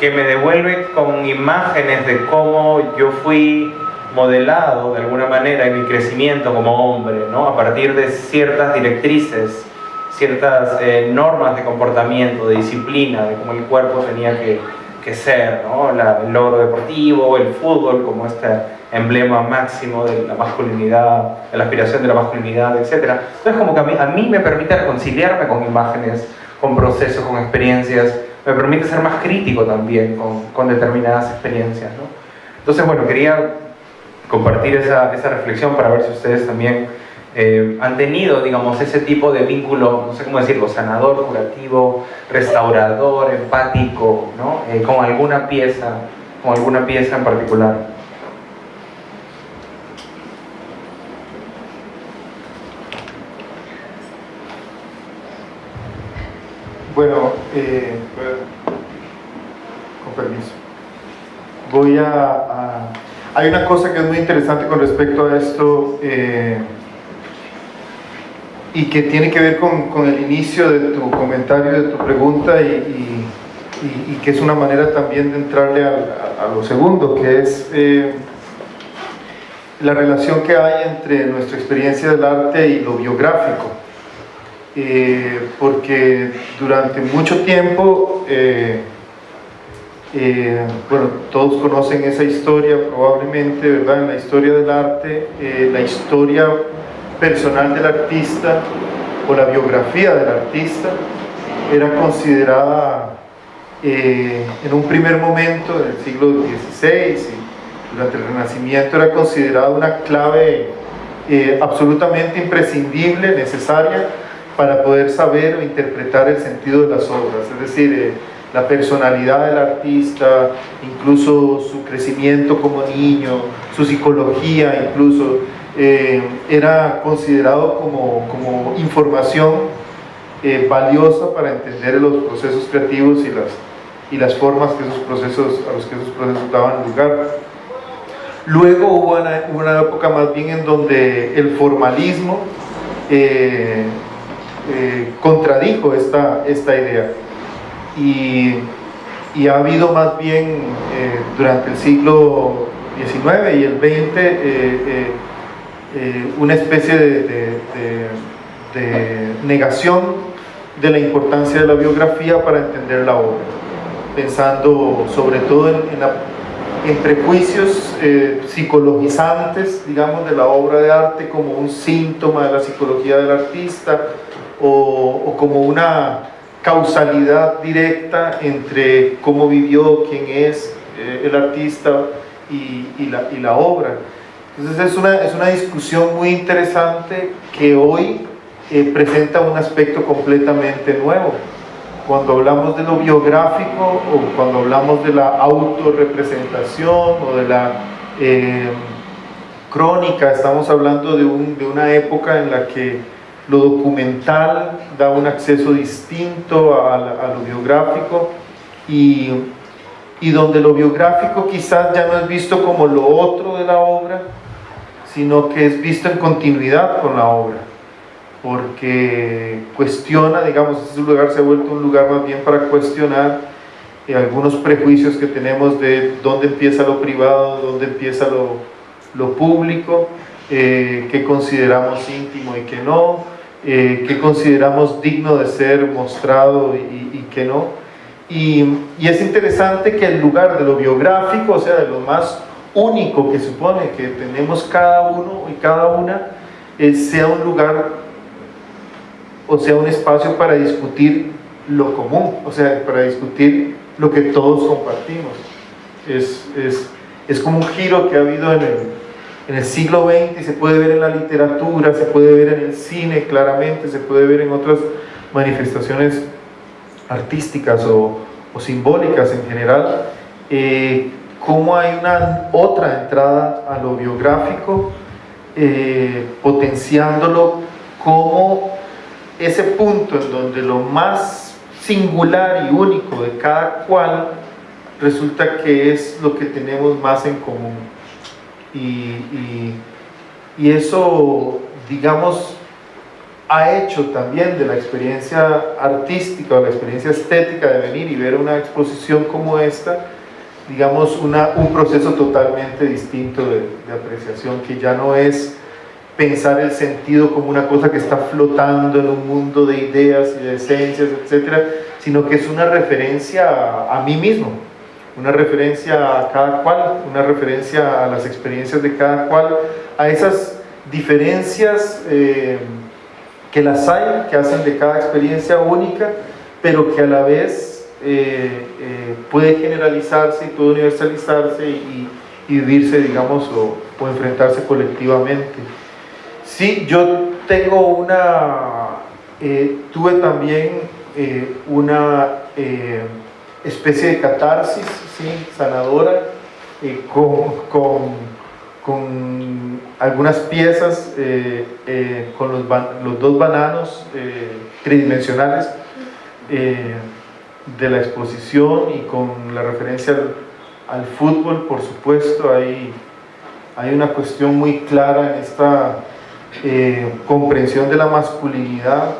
[SPEAKER 1] que me devuelve con imágenes de cómo yo fui modelado de alguna manera en mi crecimiento como hombre, ¿no? a partir de ciertas directrices, ciertas eh, normas de comportamiento, de disciplina, de cómo el cuerpo tenía que, que ser, ¿no? el logro deportivo, el fútbol como este emblema máximo de la masculinidad, de la aspiración de la masculinidad, etc. Entonces como que a mí, a mí me permite reconciliarme con imágenes, con procesos, con experiencias, me permite ser más crítico también con, con determinadas experiencias. ¿no? Entonces, bueno, quería compartir esa, esa, reflexión para ver si ustedes también eh, han tenido, digamos, ese tipo de vínculo, no sé cómo decirlo, sanador, curativo, restaurador, empático, ¿no? Eh, con alguna pieza, con alguna pieza en particular.
[SPEAKER 2] Bueno, eh, con permiso. Voy a, hay una cosa que es muy interesante con respecto a esto y que tiene que ver con, con, el inicio de tu comentario, de tu pregunta y, y, que es una manera también de entrarle a, a, lo segundo, que es eh, la relación que hay entre nuestra experiencia del arte y lo biográfico. Eh, porque durante mucho tiempo eh, bueno, todos conocen esa historia probablemente, ¿verdad? En la historia del arte, la historia personal del artista o la biografía del artista era considerada eh, en un primer momento del siglo XVI y durante el Renacimiento era considerada una clave eh, absolutamente imprescindible, necesaria para poder saber o interpretar el sentido de las obras, es decir, eh, la personalidad del artista, incluso su crecimiento como niño, su psicología incluso, eh, era considerado como, como información eh, valiosa para entender los procesos creativos y las, y las formas que esos procesos, a los que esos procesos daban lugar. Luego hubo una, una época más bien en donde el formalismo eh, eh, contradijo esta, esta idea y, y, ha habido más bien eh, durante el siglo XIX y el XX eh, una especie de, de, de, de, negación de la importancia de la biografía para entender la obra, pensando sobre todo en, en, prejuicios eh, psicologizantes, digamos, de la obra de arte como un síntoma de la psicología del artista o, o como una causalidad directa entre cómo vivió, quién es eh, el artista y, y, la, y, la, obra. Entonces es una, es una discusión muy interesante que hoy eh, presenta un aspecto completamente nuevo. Cuando hablamos de lo biográfico o cuando hablamos de la autorrepresentación o de la eh, crónica, estamos hablando de, un, de una época en la que lo documental da un acceso distinto a, a lo biográfico y, y, donde lo biográfico quizás ya no es visto como lo otro de la obra, sino que es visto en continuidad con la obra, porque cuestiona, digamos, ese lugar se ha vuelto un lugar más bien para cuestionar eh, algunos prejuicios que tenemos de dónde empieza lo privado, dónde empieza lo, lo público, eh, qué consideramos íntimo y qué no, eh, que consideramos digno de ser mostrado y, y que no. Y, y, es interesante que el lugar de lo biográfico, o sea, de lo más único que supone que tenemos cada uno y cada una, eh, sea un lugar o sea un espacio para discutir lo común, o sea, para discutir lo que todos compartimos. Es, es, es como un giro que ha habido en el, en el siglo XX se puede ver en la literatura, se puede ver en el cine claramente, se puede ver en otras manifestaciones artísticas o, o simbólicas en general, eh, cómo hay una otra entrada a lo biográfico, eh, potenciándolo como ese punto en donde lo más singular y único de cada cual resulta que es lo que tenemos más en común. Y, y, y, eso digamos, ha hecho también de la experiencia artística o la experiencia estética de venir y ver una exposición como esta, digamos, un proceso totalmente distinto de, apreciación, que ya no es pensar el sentido como una cosa que está flotando en un mundo de ideas y de esencias, etcétera, sino que es una referencia a, a mí mismo, una referencia a cada cual, una referencia a las experiencias de cada cual, a esas diferencias eh, que las hay, que hacen de cada experiencia única, pero que a la vez eh, eh, puede generalizarse y puede universalizarse y, y vivirse, digamos, o, enfrentarse colectivamente. Sí, yo tengo una, eh, tuve también una especie de catarsis, sanadora, con, algunas piezas, con los, dos bananos tridimensionales de la exposición y con la referencia al, fútbol, por supuesto, hay, hay una cuestión muy clara en esta eh, comprensión de la masculinidad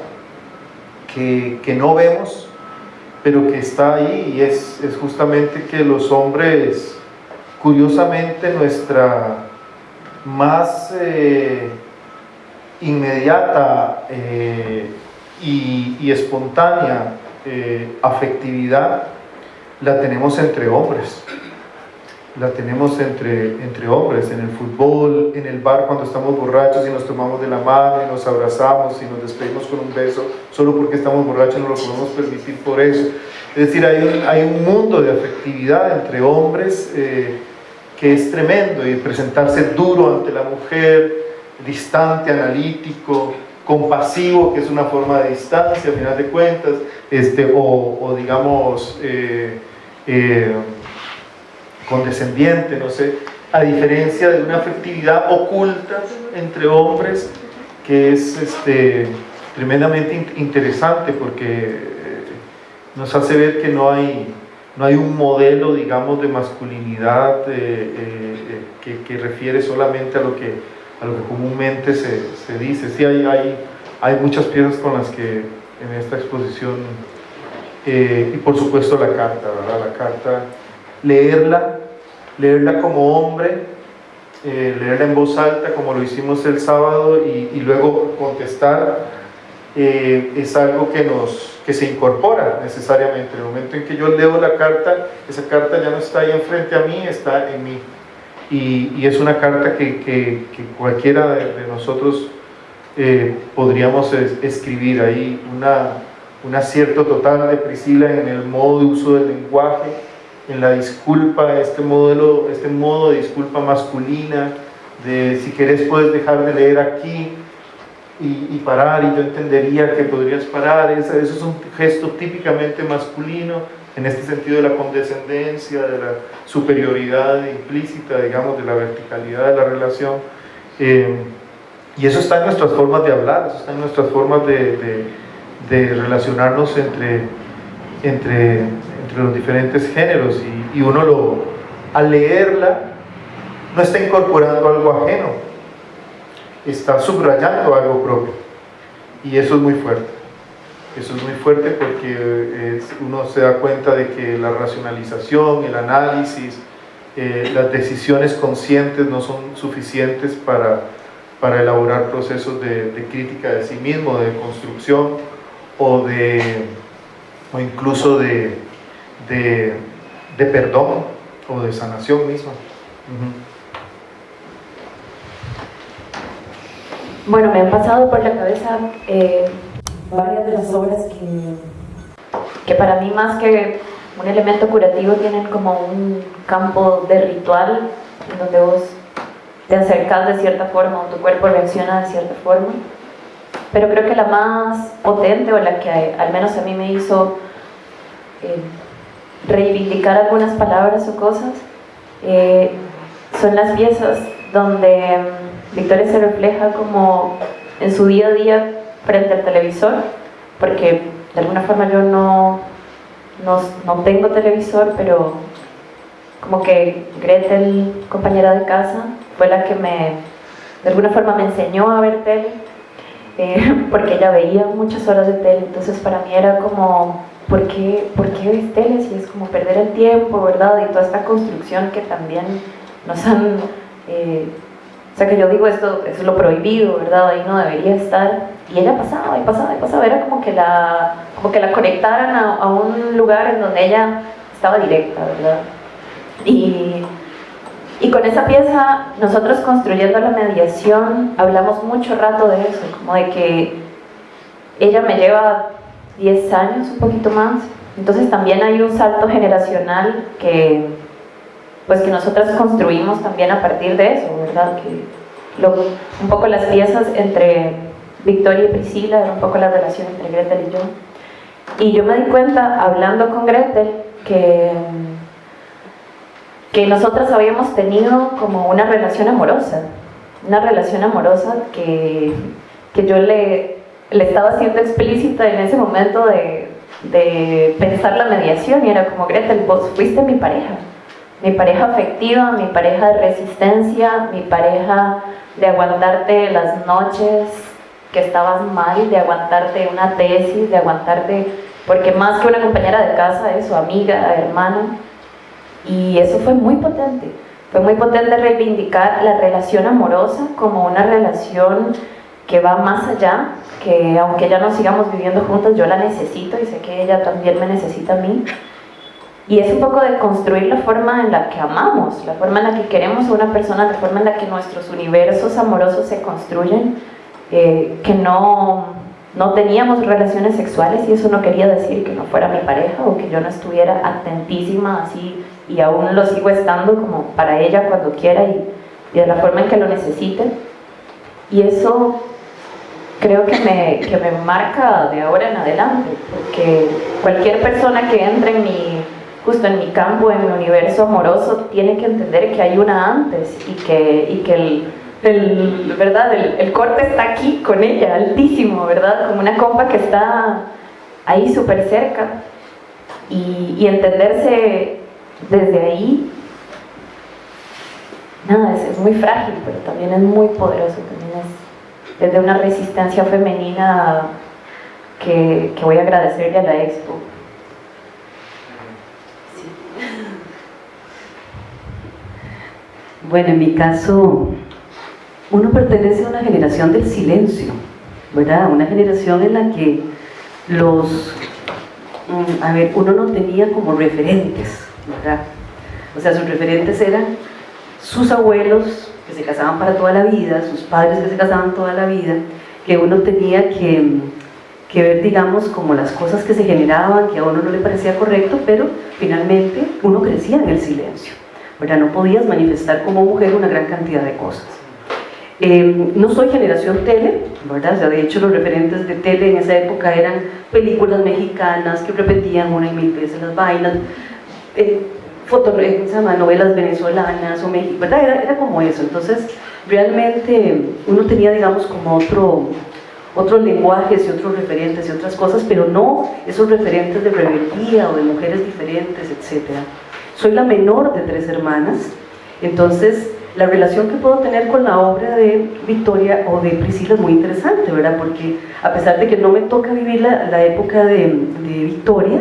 [SPEAKER 2] que, que, no vemos, pero que está ahí y es, es, justamente que los hombres, curiosamente nuestra más eh, inmediata eh, y, espontánea eh, afectividad la tenemos entre hombres la tenemos entre, entre hombres, en el fútbol, en el bar cuando estamos borrachos y nos tomamos de la mano y nos abrazamos y nos despedimos con un beso, solo porque estamos borrachos no lo podemos permitir por eso. Es decir, hay un, hay un mundo de afectividad entre hombres eh, que es tremendo y presentarse duro ante la mujer, distante, analítico, compasivo, que es una forma de distancia, a final de cuentas, este, o, digamos... Eh, eh, condescendiente, no sé, a diferencia de una afectividad oculta entre hombres que es este, tremendamente interesante porque eh, nos hace ver que no hay, no hay un modelo, digamos, de masculinidad que, que, refiere solamente a lo que, a lo que comúnmente se, se dice. Sí, hay, hay, hay, muchas piezas con las que en esta exposición, y por supuesto la carta, ¿verdad? La carta leerla, leerla como hombre, eh, leerla en voz alta como lo hicimos el sábado y, y luego contestar eh, es algo que, nos, que se incorpora necesariamente. En el momento en que yo leo la carta, esa carta ya no está ahí enfrente a mí, está en mí. Y, y es una carta que, que, que cualquiera de, de nosotros eh, podríamos es, escribir. Ahí, una, un acierto total de Priscila en el modo de uso del lenguaje, en la disculpa, este, modelo, este modo de disculpa masculina, de si querés puedes dejar de leer aquí y, y parar y yo entendería que podrías parar, eso, es un gesto típicamente masculino, en este sentido de la condescendencia, de la superioridad implícita, digamos, de la verticalidad de la relación. Eh, y eso está en nuestras formas de hablar, eso está en nuestras formas de, relacionarnos entre los diferentes géneros y, y, uno lo, al leerla no está incorporando algo ajeno, está subrayando algo propio y eso es muy fuerte. Eso es muy fuerte porque es, uno se da cuenta de que la racionalización, el análisis, eh, las decisiones conscientes no son suficientes para, para elaborar procesos de, crítica de sí mismo, de construcción o, de, o incluso de, de, perdón o de sanación misma.
[SPEAKER 3] Bueno, me han pasado por la cabeza eh, varias de las obras que, que para mí más que un elemento curativo tienen como un campo de ritual en donde vos te acercas de cierta forma o tu cuerpo reacciona de cierta forma. Pero creo que la más potente o la que al menos a mí me hizo eh, reivindicar algunas palabras o cosas eh, son las piezas donde um, Victoria se refleja como en su día a día frente al televisor, porque de alguna forma yo no, no, no tengo televisor, pero como que Gretel, compañera de casa, fue la que me de alguna forma me enseñó a ver tele, eh, porque ella veía muchas horas de tele, entonces para mí era como, ¿por qué, ¿por qué ves tele si es como perder el tiempo, verdad? Y toda esta construcción que también nos han... Eh, o sea que yo digo esto es lo prohibido, ¿verdad? Ahí no debería estar. Y ella pasaba y pasaba y pasaba, era como que la, como que la conectaran a, a un lugar en donde ella estaba directa, ¿verdad? Y y con esa pieza, nosotros construyendo la mediación, hablamos mucho rato de eso, como de que ella me lleva 10 años, un poquito más. Entonces también hay un salto generacional que, pues que nosotros construimos también a partir de eso, ¿verdad? Que un poco las piezas entre Victoria y Priscila, un poco la relación entre Gretel y yo. Y yo me di cuenta, hablando con Gretel, que que nosotras habíamos tenido como una relación amorosa, una relación amorosa que, que yo le, le estaba haciendo explícita en ese momento de, de pensar la mediación y era como, Gretel, vos fuiste mi pareja, mi pareja afectiva, mi pareja de resistencia, mi pareja de aguantarte las noches que estabas mal, de aguantarte una tesis, de aguantarte, porque más que una compañera de casa es su amiga, hermana, y eso fue muy potente. Fue muy potente reivindicar la relación amorosa como una relación que va más allá, que aunque ya no sigamos viviendo juntas, yo la necesito y sé que ella también me necesita a mí. Y es un poco de construir la forma en la que amamos, la forma en la que queremos a una persona, la forma en la que nuestros universos amorosos se construyen, eh, que no, no teníamos relaciones sexuales y eso no quería decir que no fuera mi pareja o que yo no estuviera atentísima así y aún lo sigo estando como para ella cuando quiera y, de la forma en que lo necesite. Y eso creo que me, que me marca de ahora en adelante, porque cualquier persona que entre en mi, justo en mi campo, en mi universo amoroso, tiene que entender que hay una antes y que, y que el, ¿verdad? El, corte está aquí con ella, altísimo, ¿verdad? Como una compa que está ahí súper cerca y, y entenderse desde ahí, nada, es, muy frágil, pero también es muy poderoso, también es desde una resistencia femenina que, voy a agradecerle a la Expo.
[SPEAKER 5] Bueno, en mi caso, uno pertenece a una generación del silencio, ¿verdad? Una generación en la que los, mm, a ver, uno no tenía como referentes, o sea, sus referentes eran sus abuelos que se casaban para toda la vida, sus padres que se casaban toda la vida, que uno tenía que, que ver, digamos, como las cosas que se generaban, que a uno no le parecía correcto, pero finalmente uno crecía en el silencio. ¿Verdad? No podías manifestar como mujer una gran cantidad de cosas. Eh, no soy generación tele, ¿verdad? O sea, de hecho los referentes de tele en esa época eran películas mexicanas que repetían una y mil veces las vainas, eh, novelas venezolanas o México, ¿verdad? Era, era, como eso, entonces realmente uno tenía, digamos, como otro, otros lenguajes y otros referentes y otras cosas, pero no esos referentes de rebeldía o de mujeres diferentes, etc. Soy la menor de tres hermanas, entonces la relación que puedo tener con la obra de Victoria o de Priscila es muy interesante, ¿verdad? Porque a pesar de que no me toca vivir la, la época de, de Victoria,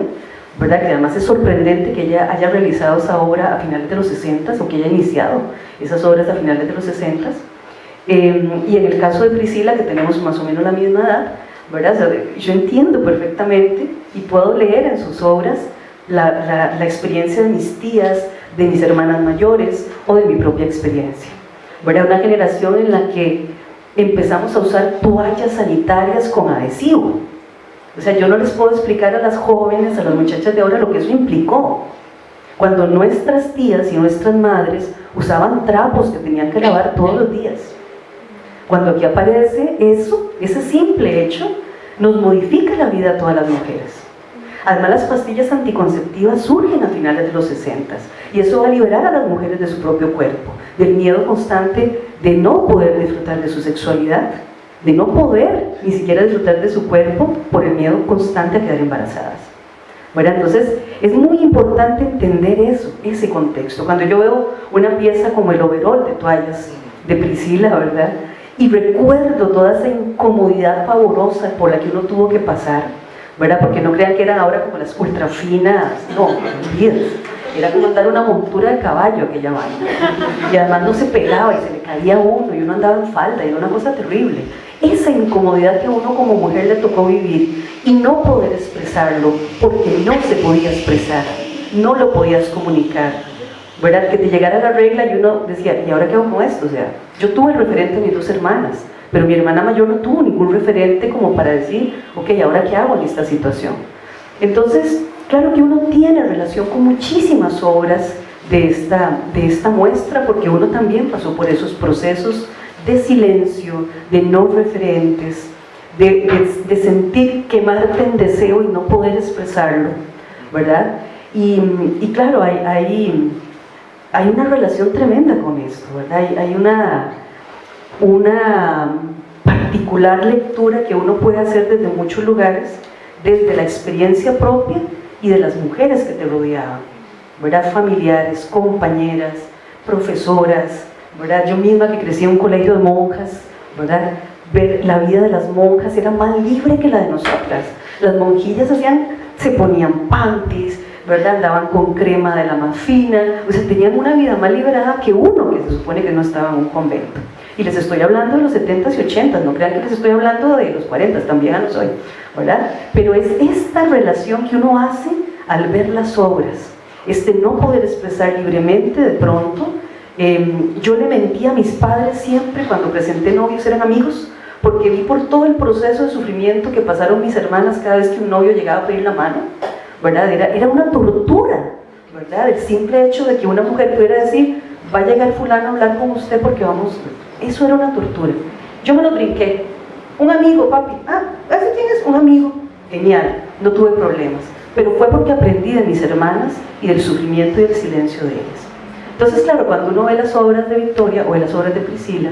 [SPEAKER 5] ¿verdad? que además es sorprendente que ella haya realizado esa obra a finales de los 60 o que haya iniciado esas obras a finales de los 60 eh, y en el caso de Priscila, que tenemos más o menos la misma edad, ¿verdad? yo entiendo perfectamente y puedo leer en sus obras la, la, experiencia de mis tías, de mis hermanas mayores o de mi propia experiencia. ¿verdad? Una generación en la que empezamos a usar toallas sanitarias con adhesivo, o sea, yo no les puedo explicar a las jóvenes, a las muchachas de ahora lo que eso implicó. Cuando nuestras tías y nuestras madres usaban trapos que tenían que lavar todos los días. Cuando aquí aparece eso, ese simple hecho, nos modifica la vida a todas las mujeres. Además, las pastillas anticonceptivas surgen a finales de los 60 y eso va a liberar a las mujeres de su propio cuerpo, del miedo constante de no poder disfrutar de su sexualidad, de no poder ni siquiera disfrutar de su cuerpo por el miedo constante a quedar embarazadas. Bueno, entonces es muy importante entender eso, ese contexto. Cuando yo veo una pieza como el overall de toallas de Priscila, ¿verdad? Y recuerdo toda esa incomodidad pavorosa por la que uno tuvo que pasar, ¿verdad? Porque no crean que eran ahora como las ultra finas, no, era como andar una montura de caballo aquella vaina. Y además no se pegaba y se le caía uno y uno andaba en falda y era una cosa terrible. Esa incomodidad que a uno como mujer le tocó vivir y no poder expresarlo porque no se podía expresar, no lo podías comunicar. ¿Verdad? Que te llegara la regla y uno decía, ¿y ahora qué hago con esto? O sea, yo tuve el referente de mis dos hermanas, pero mi hermana mayor no tuvo ningún referente como para decir, ok, ¿ahora qué hago en esta situación? Entonces, claro que uno tiene relación con muchísimas obras de esta, de esta muestra, porque uno también pasó por esos procesos de silencio, de no referentes, de, de, sentir quemarte en deseo y no poder expresarlo, ¿verdad? Y, y claro, hay, hay, hay, una relación tremenda con esto, ¿verdad? Hay, hay una, una particular lectura que uno puede hacer desde muchos lugares, desde la experiencia propia y de las mujeres que te rodeaban, ¿verdad? Familiares, compañeras, profesoras, ¿verdad? Yo misma que crecí en un colegio de monjas, ¿verdad? Ver la vida de las monjas era más libre que la de nosotras. Las monjillas hacían, se ponían panties, ¿verdad? Andaban con crema de la más fina, o sea, tenían una vida más liberada que uno que se supone que no estaba en un convento. Y les estoy hablando de los 70s y 80s, no crean que les estoy hablando de los 40s, también a los hoy, ¿verdad? Pero es esta relación que uno hace al ver las obras, este no poder expresar libremente de pronto. Em, yo le mentí a mis padres siempre cuando presenté novios, eran amigos, porque vi por todo el proceso de sufrimiento que pasaron mis hermanas cada vez que un novio llegaba a pedir la mano, ¿verdad? Era, era una tortura, ¿verdad? El simple hecho de que una mujer pudiera decir, va a llegar fulano a hablar con usted porque vamos eso era una tortura. Yo me lo brinqué. Un amigo, papi. Ah, ¿ese quién es? Un amigo. Genial, no tuve problemas. Pero fue porque aprendí de mis hermanas y del sufrimiento y del silencio de ellas. Entonces, claro, cuando uno ve las obras de Victoria o las obras de Priscila,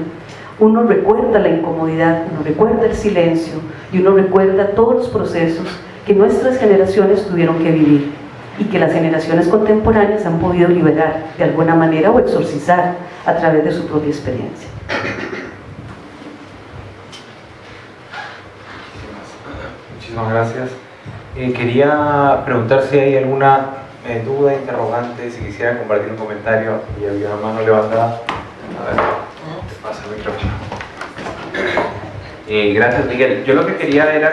[SPEAKER 5] uno recuerda la incomodidad, uno recuerda el silencio y uno recuerda todos los procesos que nuestras generaciones tuvieron que vivir y que las generaciones contemporáneas han podido liberar de alguna manera o exorcizar a través de su propia experiencia.
[SPEAKER 6] Muchísimas gracias. Eh, quería preguntar si hay alguna eh, duda, interrogante, si quisiera compartir un comentario. Y había una mano levantada. A ver, te pasa el micrófono. Eh, gracias, Miguel. Yo lo que quería era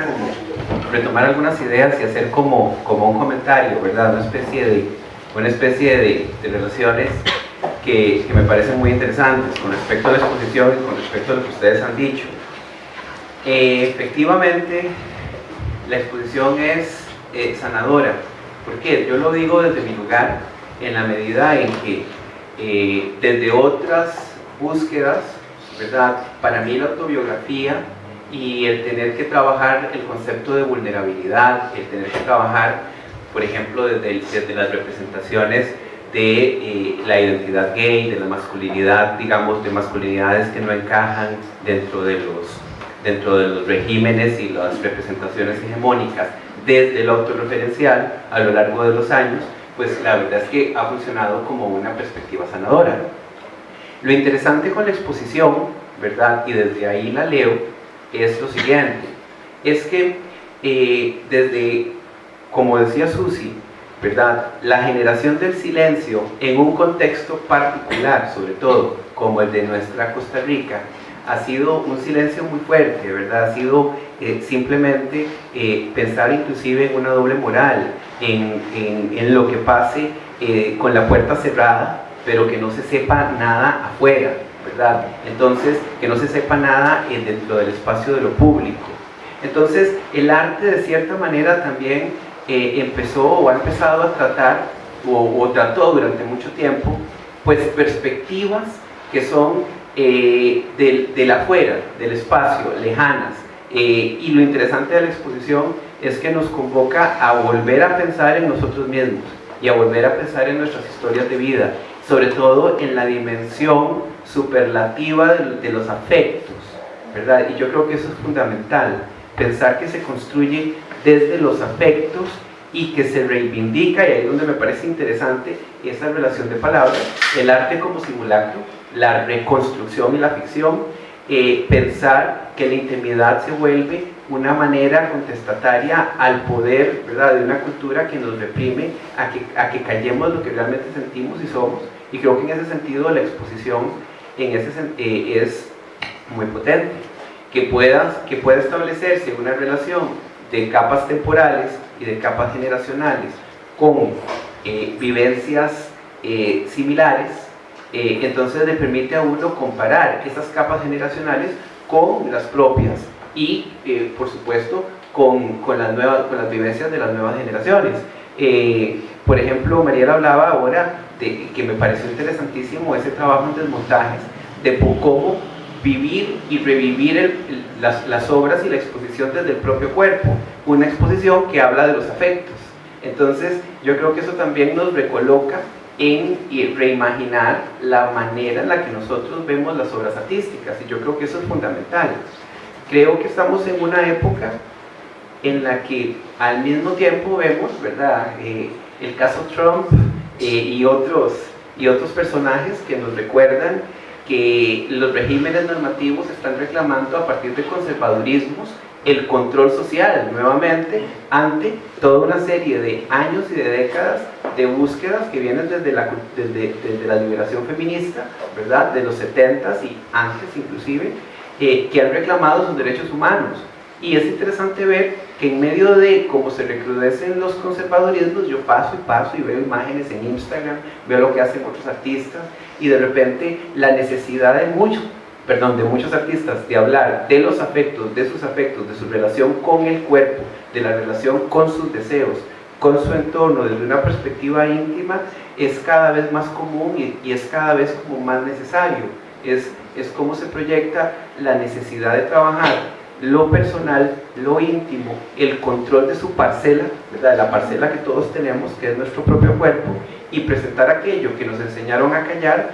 [SPEAKER 6] retomar algunas ideas y hacer como, como un comentario, ¿verdad? Una especie de, una especie de relaciones que, me parecen muy interesantes con respecto a la exposición y con respecto a lo que ustedes han dicho. Eh, efectivamente, la exposición es eh, sanadora. ¿Por qué? Yo lo digo desde mi lugar en la medida en que eh, desde otras búsquedas, ¿verdad? Para mí la autobiografía y el tener que trabajar el concepto de vulnerabilidad, el tener que trabajar, por ejemplo, desde, desde las representaciones de eh, la identidad gay, de la masculinidad, digamos, de masculinidades que no encajan dentro de los, dentro de los regímenes y las representaciones hegemónicas desde lo autorreferencial a lo largo de los años, pues la verdad es que ha funcionado como una perspectiva sanadora. Lo interesante con la exposición, ¿verdad? Y desde ahí la leo, es lo siguiente, es que eh, desde, como decía Susi, ¿verdad? La generación del silencio en un contexto particular, sobre todo como el de nuestra Costa Rica, ha sido un silencio muy fuerte, ¿verdad? Ha sido eh, simplemente eh, pensar inclusive en una doble moral, en, en, lo que pase eh, con la puerta cerrada, pero que no se sepa nada afuera, ¿verdad? Entonces, que no se sepa nada dentro del espacio de lo público. Entonces, el arte de cierta manera también empezó o ha empezado a tratar o, trató durante mucho tiempo pues perspectivas que son eh, del, del, afuera, del espacio, lejanas. Eh, y lo interesante de la exposición es que nos convoca a volver a pensar en nosotros mismos y a volver a pensar en nuestras historias de vida, sobre todo en la dimensión superlativa de, de los afectos, ¿verdad? Y yo creo que eso es fundamental, pensar que se construye desde los afectos y que se reivindica, y ahí es donde me parece interesante esa relación de palabras, el arte como simulacro, la reconstrucción y la ficción, eh, pensar que la intimidad se vuelve una manera contestataria al poder ¿verdad? de una cultura que nos reprime a que, a que callemos lo que realmente sentimos y somos. Y creo que en ese sentido la exposición en ese, eh, es muy potente. Que pueda, que pueda establecerse una relación de capas temporales y de capas generacionales con eh, vivencias eh, similares, entonces le permite a uno comparar esas capas generacionales con las propias y, por supuesto, con, con, las nuevas, con las vivencias de las nuevas generaciones. por ejemplo, Mariela hablaba ahora de que me pareció interesantísimo ese trabajo en desmontajes, de cómo vivir y revivir las, obras y la exposición desde el propio cuerpo, una exposición que habla de los afectos. Entonces, yo creo que eso también nos recoloca en reimaginar la manera en la que nosotros vemos las obras artísticas, y yo creo que eso es fundamental. Creo que estamos en una época en la que al mismo tiempo vemos, ¿verdad?, eh, el caso Trump eh, y, otros, y otros personajes que nos recuerdan que los regímenes normativos están reclamando a partir de conservadurismos el control social nuevamente ante toda una serie de años y de décadas de búsquedas que vienen desde la, desde, desde la liberación feminista, ¿verdad? de los 70s y antes inclusive, eh, que han reclamado sus derechos humanos. Y es interesante ver que en medio de cómo se recrudecen los conservadurismos, yo paso y paso y veo imágenes en Instagram, veo lo que hacen otros artistas y de repente la necesidad de muchos, perdón, de muchos artistas de hablar de los afectos, de sus afectos, de su relación con el cuerpo, de la relación con sus deseos, con su entorno desde una perspectiva íntima, es cada vez más común y, es cada vez como más necesario. Es, es cómo se proyecta la necesidad de trabajar lo personal, lo íntimo, el control de su parcela, ¿verdad? la parcela que todos tenemos, que es nuestro propio cuerpo, y presentar aquello que nos enseñaron a callar,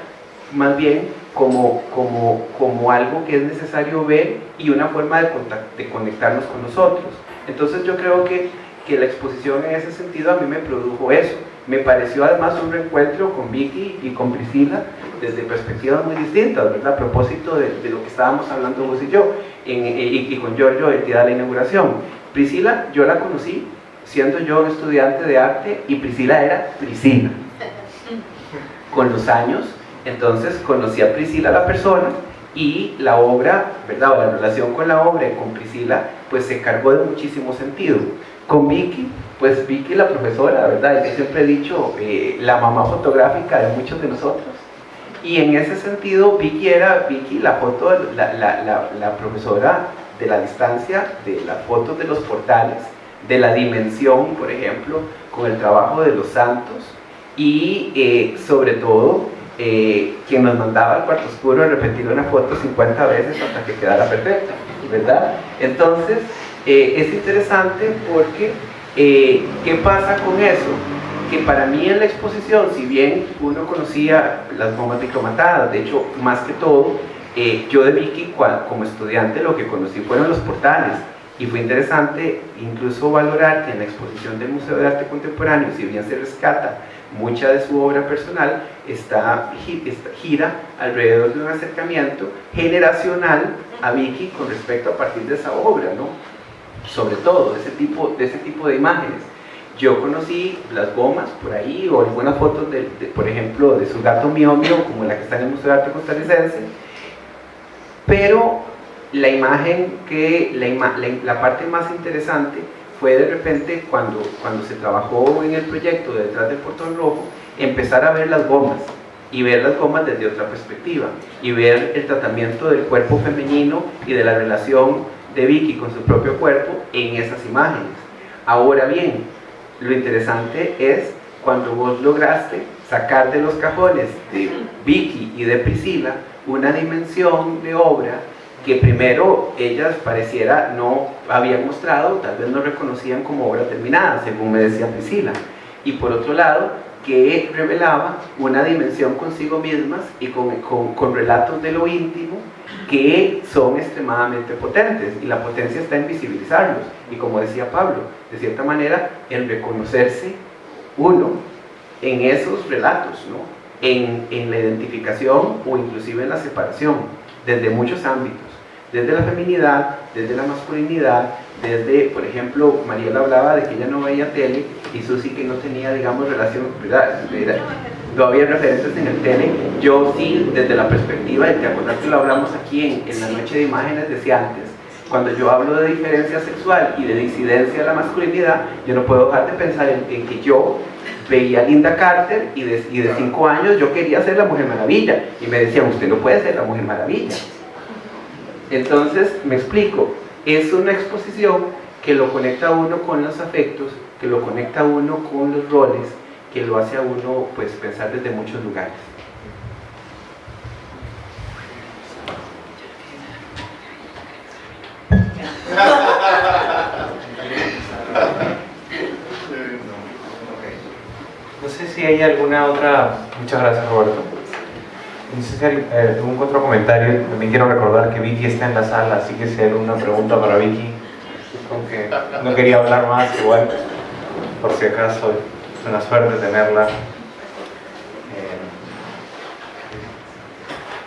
[SPEAKER 6] más bien como, como, como algo que es necesario ver y una forma de, de conectarnos con nosotros. Entonces yo creo que, que la exposición en ese sentido a mí me produjo eso. Me pareció además un reencuentro con Vicky y con Priscila desde perspectivas muy distintas, ¿verdad? A propósito de, de lo que estábamos hablando vos y yo y, con Giorgio el día de la inauguración. Priscila, yo la conocí siendo yo un estudiante de arte y Priscila era Priscila. Con los años, entonces conocí a Priscila la persona y la obra, ¿verdad? O la relación con la obra y con Priscila, pues se cargó de muchísimo sentido. Con Vicky, pues Vicky la profesora, ¿verdad? Yo siempre he dicho, eh, la mamá fotográfica de muchos de nosotros y en ese sentido, Vicky era, Vicky, la foto, la, la, la, profesora de la distancia, de las fotos de los portales, de la dimensión, por ejemplo, con el trabajo de los santos y eh, sobre todo eh, quien nos mandaba al cuarto oscuro repetir una foto 50 veces hasta que quedara perfecta, ¿verdad? Entonces, eh, es interesante porque, ¿qué pasa con eso? que para mí en la exposición, si bien uno conocía las bombas micromatadas, de hecho, más que todo, eh, yo de Vicky como estudiante lo que conocí fueron los portales y fue interesante incluso valorar que en la exposición del Museo de Arte Contemporáneo, si bien se rescata mucha de su obra personal, está, gira alrededor de un acercamiento generacional a Vicky con respecto a partir de esa obra, ¿no? sobre todo ese tipo, de ese tipo de imágenes. Yo conocí las gomas por ahí, o algunas fotos, de, por ejemplo, de su gato miomio, como la que está en el Museo de Arte Costarricense, pero la imagen que, la, la, parte más interesante fue de repente cuando, cuando se trabajó en el proyecto detrás del portón rojo, empezar a ver las gomas y ver las gomas desde otra perspectiva y ver el tratamiento del cuerpo femenino y de la relación de Vicky con su propio cuerpo en esas imágenes. Ahora bien, lo interesante es cuando vos lograste sacar de los cajones de Vicky y de Priscila una dimensión de obra que primero ellas pareciera no habían mostrado, tal vez no reconocían como obra terminada, según me decía Priscila. Y por otro lado, que revelaba una dimensión consigo mismas y con, con, con relatos de lo íntimo que son extremadamente potentes y la potencia está en visibilizarlos y como decía Pablo, de cierta manera en reconocerse uno en esos relatos, ¿no? en, en la identificación o inclusive en la separación, desde muchos ámbitos, desde la feminidad, desde la masculinidad, desde, por ejemplo, Mariela hablaba de que ella no veía tele y Susi que no tenía, digamos, relación, ¿verdad? no había referentes en el tele, yo sí, desde la perspectiva, y te acuerdas que lo hablamos aquí en, la noche de imágenes, decía antes, cuando yo hablo de diferencia sexual y de disidencia de la masculinidad, yo no puedo dejar de pensar en, en que yo veía a Linda Carter y de, y de cinco años yo quería ser la Mujer Maravilla y me decían, usted no puede ser la Mujer Maravilla. Entonces, me explico, es una exposición que lo conecta a uno con los afectos, que lo conecta a uno con los roles, que lo hace a uno pues pensar desde muchos lugares.
[SPEAKER 1] No sé si hay alguna otra... Muchas gracias Roberto. Hay eh, algún otro comentario. También quiero recordar que Vicky está en la sala, así que si hay alguna pregunta para Vicky, aunque no quería hablar más, igual, por si acaso, es una suerte tenerla. Eh,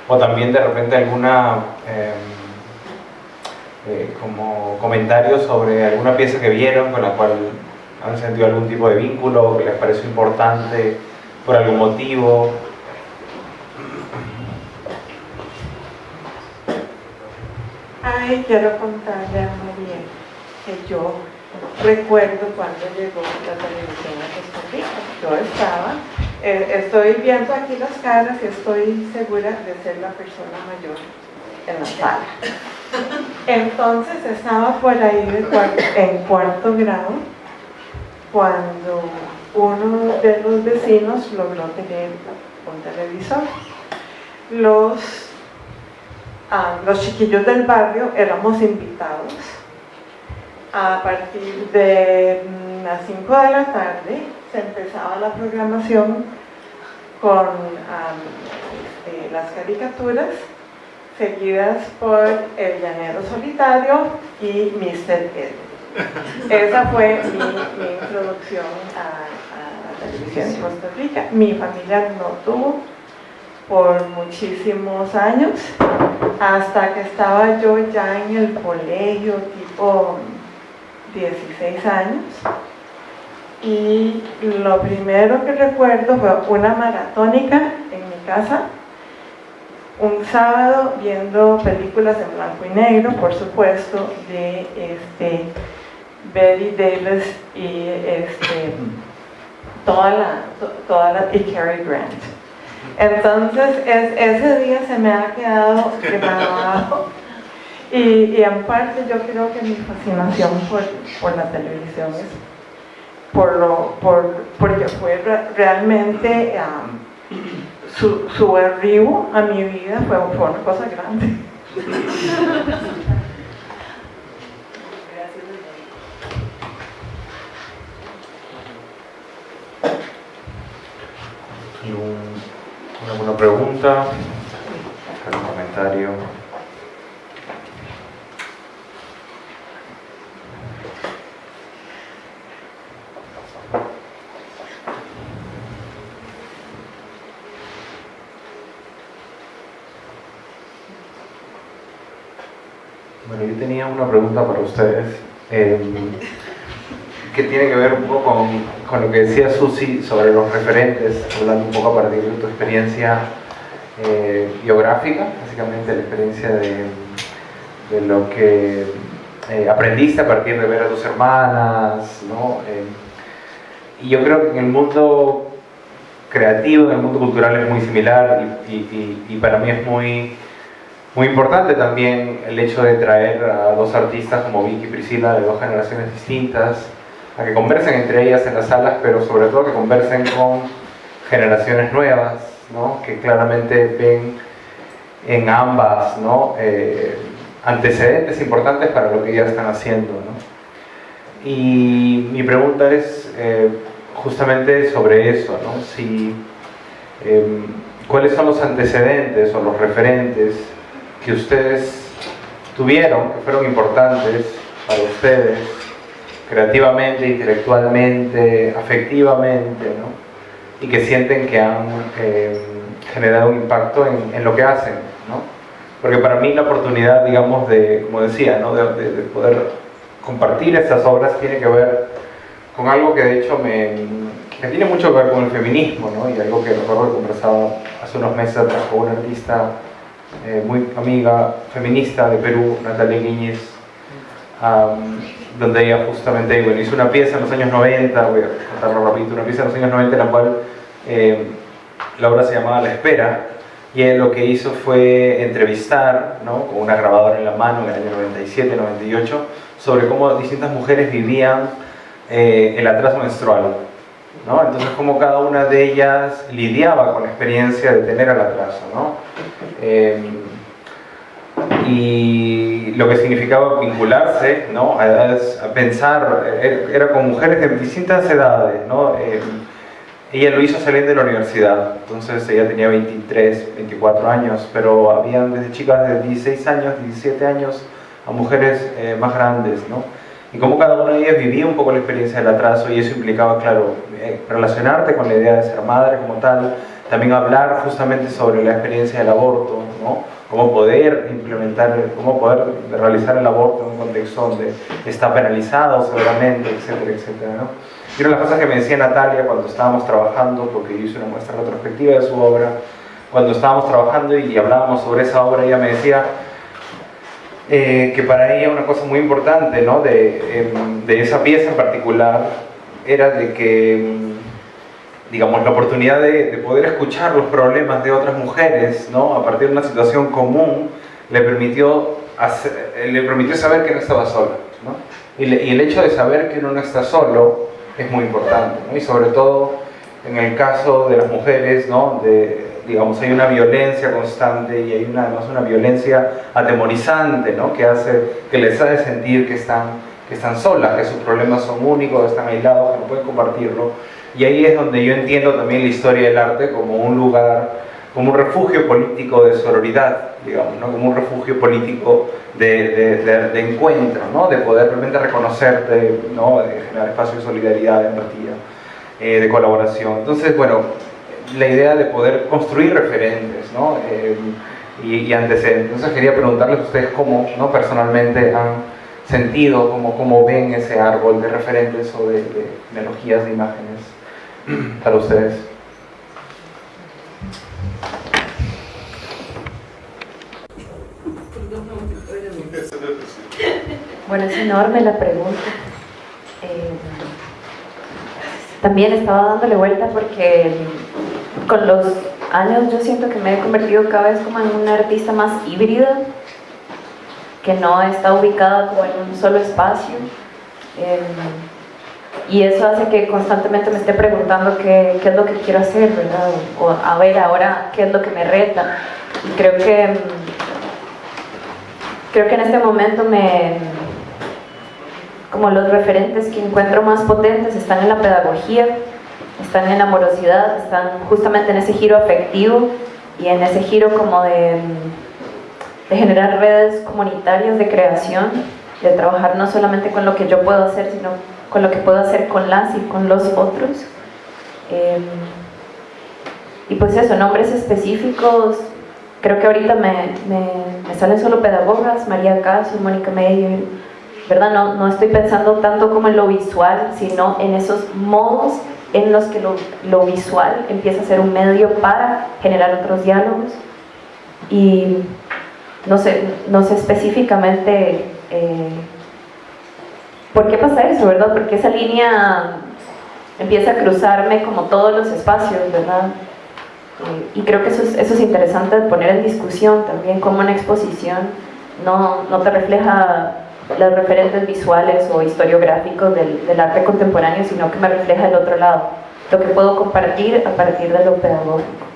[SPEAKER 1] o también de repente alguna... eh, eh, como comentarios sobre alguna pieza que vieron con la cual han sentido algún tipo de vínculo, que les pareció importante por algún motivo.
[SPEAKER 7] Ay, quiero contarle a María que yo recuerdo cuando llegó la televisión a Costa Rica. Yo estaba, eh, estoy viendo aquí las caras y estoy segura de ser la persona mayor en la sala. Entonces estaba por ahí en cuarto grado cuando uno de los vecinos logró tener un televisor. Los, los chiquillos del barrio éramos invitados a partir de mm, las 5 de la tarde se empezaba la programación con este, las caricaturas seguidas por El Llanero Solitario y Mr. Ed. Esa fue mi, mi introducción a, a la televisión en Costa Rica. Mi familia no tuvo por muchísimos años, hasta que estaba yo ya en el colegio, tipo 16 años. Y lo primero que recuerdo fue una maratónica en mi casa, un sábado viendo películas en blanco y negro, por supuesto, de este, Betty Davis y este, toda la, to- toda la, y Cary Grant. Entonces, es- ese día se me ha quedado grabado. Y, y en parte yo creo que mi fascinación por, por la televisión es por lo, por, porque fue re- realmente su, su arribo a mi vida fue, fue una cosa grande.
[SPEAKER 1] ¿Algún- ¿Alguna pregunta? ¿Algún comentario? Bueno, yo tenía una pregunta para ustedes. eh, que tiene que ver un poco con, con lo que decía Susi sobre los referentes, hablando un poco a partir de tu experiencia eh, biográfica, básicamente la experiencia de, lo que eh, aprendiste a partir de ver a tus hermanas, ¿no? Eh, y yo creo que en el mundo creativo, en el mundo cultural es muy similar y- y para mí es muy, muy importante también el hecho de traer a dos artistas como Vicky y Priscila de dos generaciones distintas, a que conversen entre ellas en las salas, pero sobre todo que conversen con generaciones nuevas, que claramente ven en ambas. Eh, antecedentes importantes para lo que ellas están haciendo. Y mi pregunta es eh, justamente sobre eso, si, em, ¿cuáles son los antecedentes o los referentes que ustedes tuvieron, que fueron importantes para ustedes, creativamente, intelectualmente, afectivamente, ¿no? Y que sienten que han eh, generado un impacto en, en, lo que hacen, ¿no? Porque para mí la oportunidad, digamos, de, como decía, ¿no? de, de, de poder compartir estas obras tiene que ver con algo que de hecho me, que tiene mucho que ver con el feminismo, ¿no? Y algo que recuerdo que conversaba hace unos meses atrás con una artista eh, muy amiga feminista de Perú, Natalia Guiñez, um, donde ella justamente bueno, hizo una pieza en los años 90, voy a contarlo rapidito, una pieza en los años 90 en la cual eh, la obra se llamaba La Espera, y él lo que hizo fue entrevistar, ¿no? con una grabadora en la mano en el año 97, 98, sobre cómo distintas mujeres vivían eh, el atraso menstrual. ¿no? Entonces, cómo cada una de ellas lidiaba con la experiencia de tener el atraso. ¿no? Eh, y lo que significaba vincularse ¿no? a, a pensar, era, con mujeres de distintas edades. ¿no? Eh, ella lo hizo saliendo de la universidad, entonces ella tenía 23, 24 años, pero habían desde chicas de 16 años, 17 años, a mujeres eh, más grandes, ¿no? Y como cada una de ellas vivía un poco la experiencia del atraso y eso implicaba, claro, eh, relacionarte con la idea de ser madre como tal, también hablar justamente sobre la experiencia del aborto, ¿no? Cómo poder implementar, cómo poder realizar el aborto en un contexto donde está penalizado seguramente, etcétera, etcétera, ¿no? Y una de las cosas que me decía Natalia cuando estábamos trabajando, porque yo hice una muestra retrospectiva de su obra, cuando estábamos trabajando y hablábamos sobre esa obra, ella me decía eh, que para ella una cosa muy importante ¿no? de, eh, de, esa pieza en particular era de que, digamos, la oportunidad de, de, poder escuchar los problemas de otras mujeres ¿no? a partir de una situación común le permitió, hacer, le permitió saber que no estaba sola. ¿no? Y, el hecho de saber que uno no está solo es muy importante, ¿no? y sobre todo en el caso de las mujeres, ¿no? de, digamos, hay una violencia constante y hay además una violencia atemorizante, ¿no? que hace, que les hace sentir que están, que están solas, que sus problemas son únicos, están aislados, que no pueden compartirlo. Y ahí es donde yo entiendo también la historia del arte como un lugar, como un refugio político de sororidad, digamos, ¿no? como un refugio político de, de, encuentro, ¿no? de poder realmente reconocerte, ¿no? de generar espacio de solidaridad, de empatía, eh, de colaboración. Entonces, bueno, la idea de poder construir referentes ¿no? eh, y, y, antecedentes. Entonces quería preguntarles a ustedes cómo ¿no? personalmente han sentido, cómo, cómo ven ese árbol de referentes o de, analogías de imágenes para ustedes.
[SPEAKER 3] Bueno, es enorme la pregunta. Eh, también estaba dándole vuelta porque con los años yo siento que me he convertido cada vez como en una artista más híbrida, que no está ubicada como en un solo espacio. Eh, y eso hace que constantemente me esté preguntando qué, qué, es lo que quiero hacer, ¿verdad? O a ver ahora qué es lo que me reta. Y creo que, creo que en este momento me, como los referentes que encuentro más potentes están en la pedagogía, están en la amorosidad, están justamente en ese giro afectivo y en ese giro como de, de generar redes comunitarias de creación, de trabajar no solamente con lo que yo puedo hacer, sino con lo que puedo hacer con las y con los otros. Eh, y pues eso, nombres específicos, creo que ahorita me, me, me salen solo pedagogas, María Caso, Mónica Meyer, ¿verdad? No, no estoy pensando tanto como en lo visual, sino en esos modos en los que lo, lo, visual empieza a ser un medio para generar otros diálogos. Y no sé, no sé específicamente eh, por qué pasa eso, ¿verdad? Porque esa línea empieza a cruzarme como todos los espacios, ¿verdad? Eh, y creo que eso es, interesante de poner en discusión también, como una exposición no, no te refleja los referentes visuales o historiográficos del, del, arte contemporáneo, sino que me refleja el otro lado, lo que puedo compartir a partir de lo pedagógico.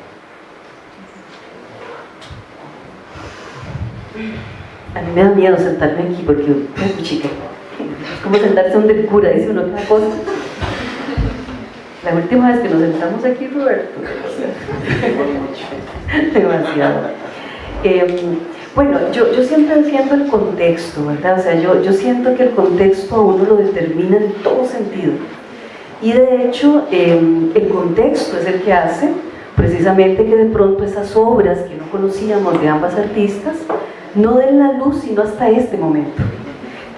[SPEAKER 5] A mí me da miedo sentarme aquí porque, es chica, es como sentarse donde el cura dice una otra cosa. La última vez que nos sentamos aquí, Roberto, demasiado. Eh, bueno, yo, yo siempre siento el contexto, ¿verdad? O sea, yo, yo siento que el contexto a uno lo determina en todo sentido. Y de hecho, em, el contexto es el que hace precisamente que de pronto esas obras que no conocíamos de ambas artistas no den la luz sino hasta este momento.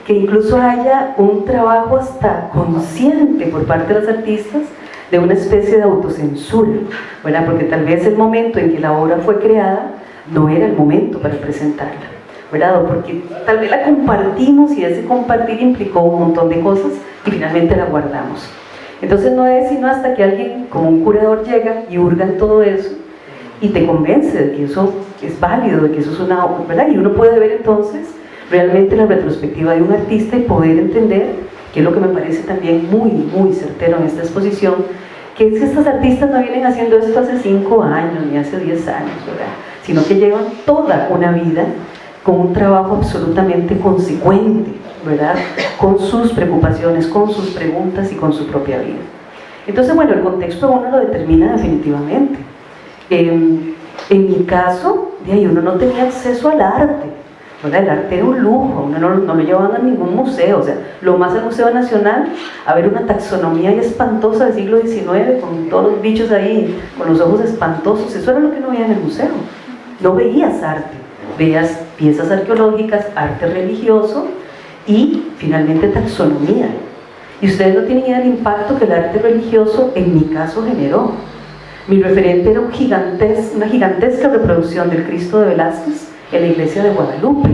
[SPEAKER 5] Que incluso haya un trabajo hasta consciente por parte de las artistas de una especie de autocensura, ¿verdad? porque tal vez el momento en que la obra fue creada no era el momento para presentarla, ¿verdad? porque tal vez la compartimos y ese compartir implicó un montón de cosas y finalmente la guardamos. Entonces no es sino hasta que alguien como un curador llega y hurga todo eso y te convence de que eso es válido, de que eso es una obra, ¿verdad? Y uno puede ver entonces realmente la retrospectiva de un artista y poder entender, que es lo que me parece también muy, muy certero en esta exposición, que es que estas artistas no vienen haciendo esto hace 5 años ni hace 10 años, ¿verdad? Sino que llevan toda una vida con un trabajo absolutamente consecuente, ¿verdad? Con sus preocupaciones, con sus preguntas y con su propia vida. Entonces, bueno, el contexto uno lo determina definitivamente. En mi caso, uno no tenía acceso al arte, ¿verdad? El arte era un lujo, uno no, no, lo llevaban a ningún museo, o sea, lo más al Museo Nacional, a ver una taxonomía espantosa del siglo XIX, con todos los bichos ahí, con los ojos espantosos, eso era lo que no veía en el museo. No veías arte, veías piezas arqueológicas, arte religioso, y finalmente taxonomía. Y ustedes no tienen idea del impacto que el arte religioso en mi caso generó. Mi referente era un una gigantesca reproducción del Cristo de Velázquez en la iglesia de Guadalupe,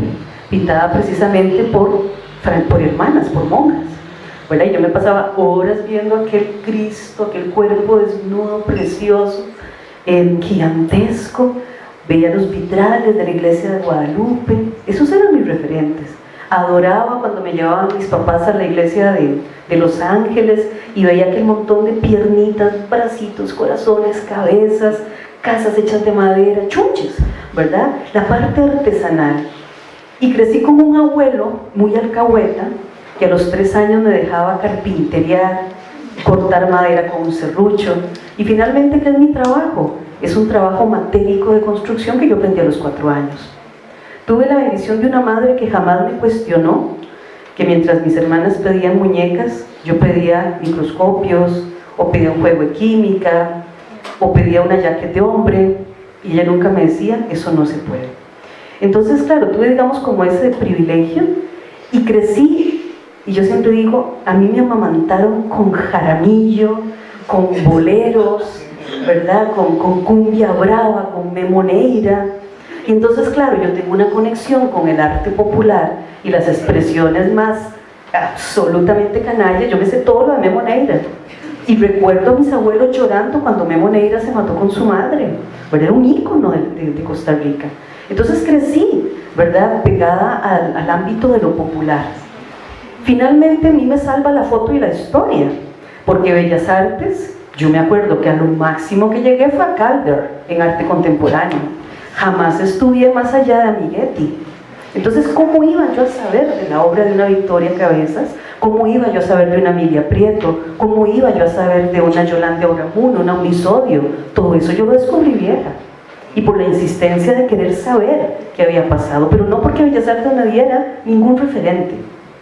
[SPEAKER 5] pintada precisamente por, por hermanas, por monjas. Bueno, y yo me pasaba horas viendo aquel Cristo, aquel cuerpo desnudo, precioso, gigantesco, veía los vitrales de la iglesia de Guadalupe, esos eran mis referentes adoraba cuando me llevaban mis papás a la iglesia de, Los Ángeles y veía aquel montón de piernitas, bracitos, corazones, cabezas, casas hechas de madera, chunches, ¿verdad? La parte artesanal. Y crecí como un abuelo muy alcahueta, que a los tres años me dejaba carpintería, cortar madera con un serrucho. Y finalmente, ¿qué es mi trabajo? Es un trabajo matérico de construcción que yo aprendí a los cuatro años. Tuve la bendición de una madre que jamás me cuestionó, que mientras mis hermanas pedían muñecas, yo pedía microscopios, o pedía un juego de química, o pedía una jacket de hombre, y ella nunca me decía, eso no se puede. Entonces, claro, tuve, digamos, como ese privilegio, y crecí, y yo siempre digo, a mí me amamantaron con jaramillo, con boleros, ¿verdad? Con, con cumbia brava, con memoneira, y entonces, claro, yo tengo una conexión con el arte popular y las expresiones más absolutamente canallas. Yo me sé todo lo de Memo Neira. Y recuerdo a mis abuelos llorando cuando Memo Neira se mató con su madre. Era un ícono de, Costa Rica. Entonces crecí, ¿verdad? Pegada al, al ámbito de lo popular. Finalmente a mí me salva la foto y la historia, porque Bellas Artes, yo me acuerdo que a lo máximo que llegué fue a Calder, en arte contemporáneo jamás estudié más allá de Amiguetti. Entonces, ¿cómo iba yo a saber de la obra de una Victoria Cabezas? ¿Cómo iba yo a saber de una Emilia Prieto? ¿Cómo iba yo a saber de una Yolanda Oramuno, una Unisodio? Todo eso yo lo descubrí vieja. Y por la insistencia de querer saber qué había pasado, pero no porque Bellas Artes me diera ningún referente,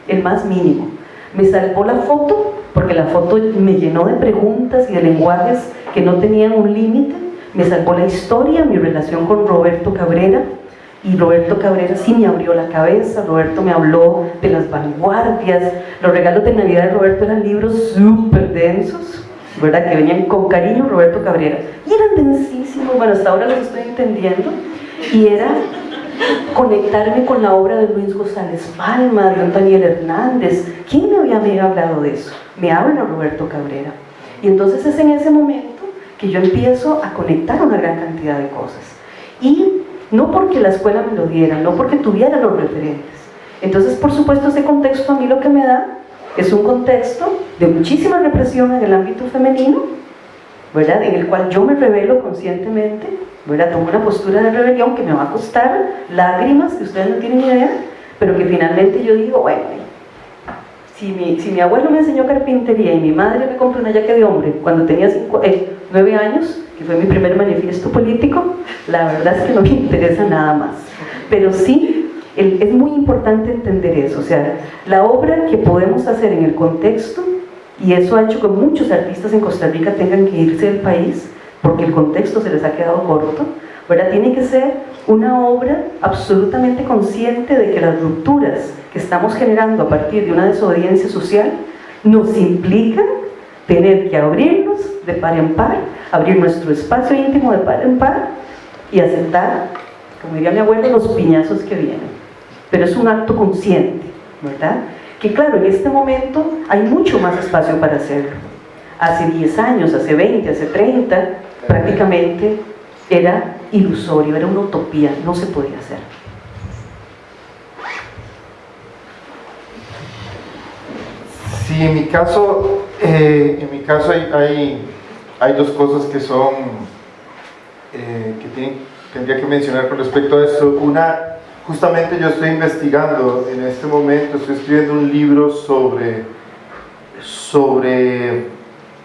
[SPEAKER 5] el más mínimo. Me salvó la foto, porque la foto me llenó de preguntas y de lenguajes que no tenían un límite, me salvó la historia, mi relación con Roberto Cabrera, y Roberto Cabrera sí me abrió la cabeza, Roberto me habló de las vanguardias, los regalos de Navidad de Roberto eran libros súper densos, ¿verdad? Que venían con cariño Roberto Cabrera, y eran densísimos, bueno, hasta ahora los estoy entendiendo, y era conectarme con la obra de Luis González Palma, de Daniel Hernández, ¿quién me había, hablado de eso? Me habla Roberto Cabrera, y entonces es en ese momento que yo empiezo a conectar una gran cantidad de cosas. Y no porque la escuela me lo diera, no porque tuviera los referentes. Entonces, por supuesto, ese contexto a mí lo que me da es un contexto de muchísima represión en el ámbito femenino, ¿verdad? En el cual yo me revelo conscientemente, ¿verdad? Tomo una postura de rebelión que me va a costar lágrimas, que ustedes no tienen idea, pero que finalmente yo digo, bueno, si mi, abuelo me enseñó carpintería y mi madre me compró una yaque de hombre cuando tenía eh, nueve años, que fue mi primer manifiesto político, la verdad es que no me interesa nada más. Pero sí, es muy importante entender eso, o sea, la obra que podemos hacer en el contexto Y eso ha hecho que muchos artistas en Costa Rica tengan que irse del país porque el contexto se les ha quedado corto. ¿Verdad? Tiene que ser una obra absolutamente consciente de que las rupturas que estamos generando a partir de una desobediencia social nos implican tener que abrirnos de par en par, abrir nuestro espacio íntimo de par en par y aceptar, como diría mi abuelo, los piñazos que vienen. Pero es un acto consciente, ¿verdad? Que claro, en este momento hay mucho más espacio para hacerlo. Hace 10 años, hace 20, hace 30, prácticamente era ilusorio, era una utopía, no se podía hacer.
[SPEAKER 2] Sí, en mi caso, eh, en mi caso hay, hay, dos cosas que son, eh, que tendría que mencionar con respecto a esto. Una, justamente yo estoy investigando en este momento, estoy escribiendo un libro sobre, sobre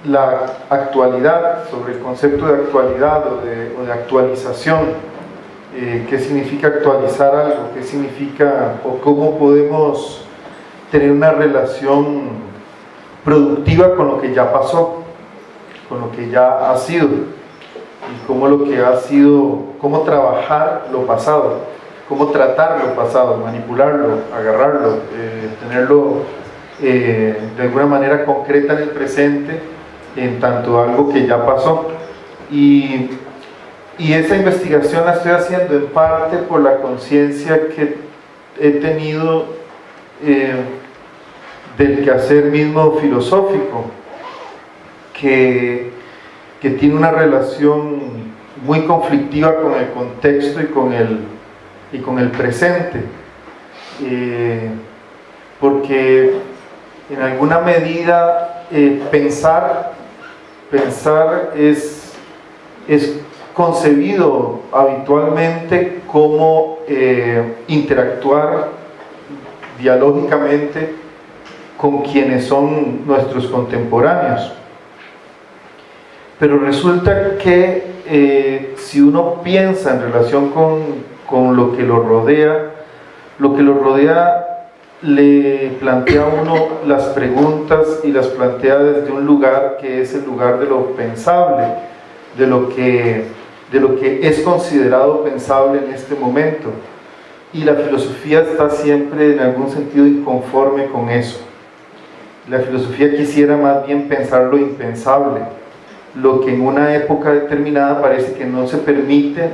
[SPEAKER 2] la actualidad, sobre el concepto de actualidad o de, actualización. Eh, qué significa actualizar algo, qué significa o cómo podemos tener una relación productiva con lo que ya pasó, con lo que ya ha sido y cómo lo que ha sido, cómo trabajar lo pasado, cómo tratar lo pasado, manipularlo, agarrarlo, eh, tenerlo eh, de alguna manera concreta en el presente en tanto algo que ya pasó. Y, y esa investigación la estoy haciendo en parte por la conciencia que he tenido eh, del quehacer mismo filosófico, que, que tiene una relación muy conflictiva con el contexto y con el, y con el presente. Eh, porque en alguna medida eh, pensar, pensar es, es concebido habitualmente como eh, interactuar dialógicamente con quienes son nuestros contemporáneos. Pero resulta que eh, si uno piensa en relación con, con, lo que lo rodea, lo que lo rodea le plantea uno las preguntas y las plantea desde un lugar que es el lugar de lo pensable, de lo que, de lo que es considerado pensable en este momento. Y la filosofía está siempre en algún sentido inconforme con eso. La filosofía quisiera más bien pensar lo impensable, lo que en una época determinada parece que no se permite,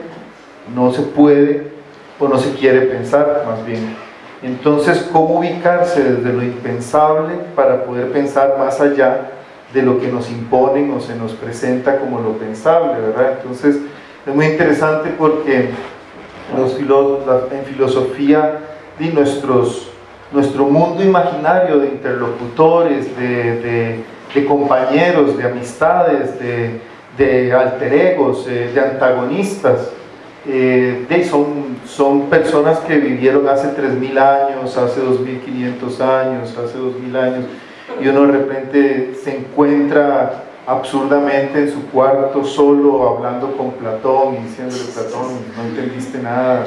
[SPEAKER 2] no se puede o no se quiere pensar más bien. Entonces, ¿cómo ubicarse desde lo impensable para poder pensar más allá de lo que nos imponen o se nos presenta como lo pensable, ¿verdad? Entonces, es muy interesante porque en filosofía y nuestro mundo imaginario de interlocutores, de, compañeros, de amistades, de, alter egos, eh, de antagonistas, eh, son, son personas que vivieron hace 3.000 años, hace 2.500 años, hace 2.000 años, y uno de repente se encuentra absurdamente en su cuarto solo hablando con Platón y diciéndole Platón, no entendiste nada.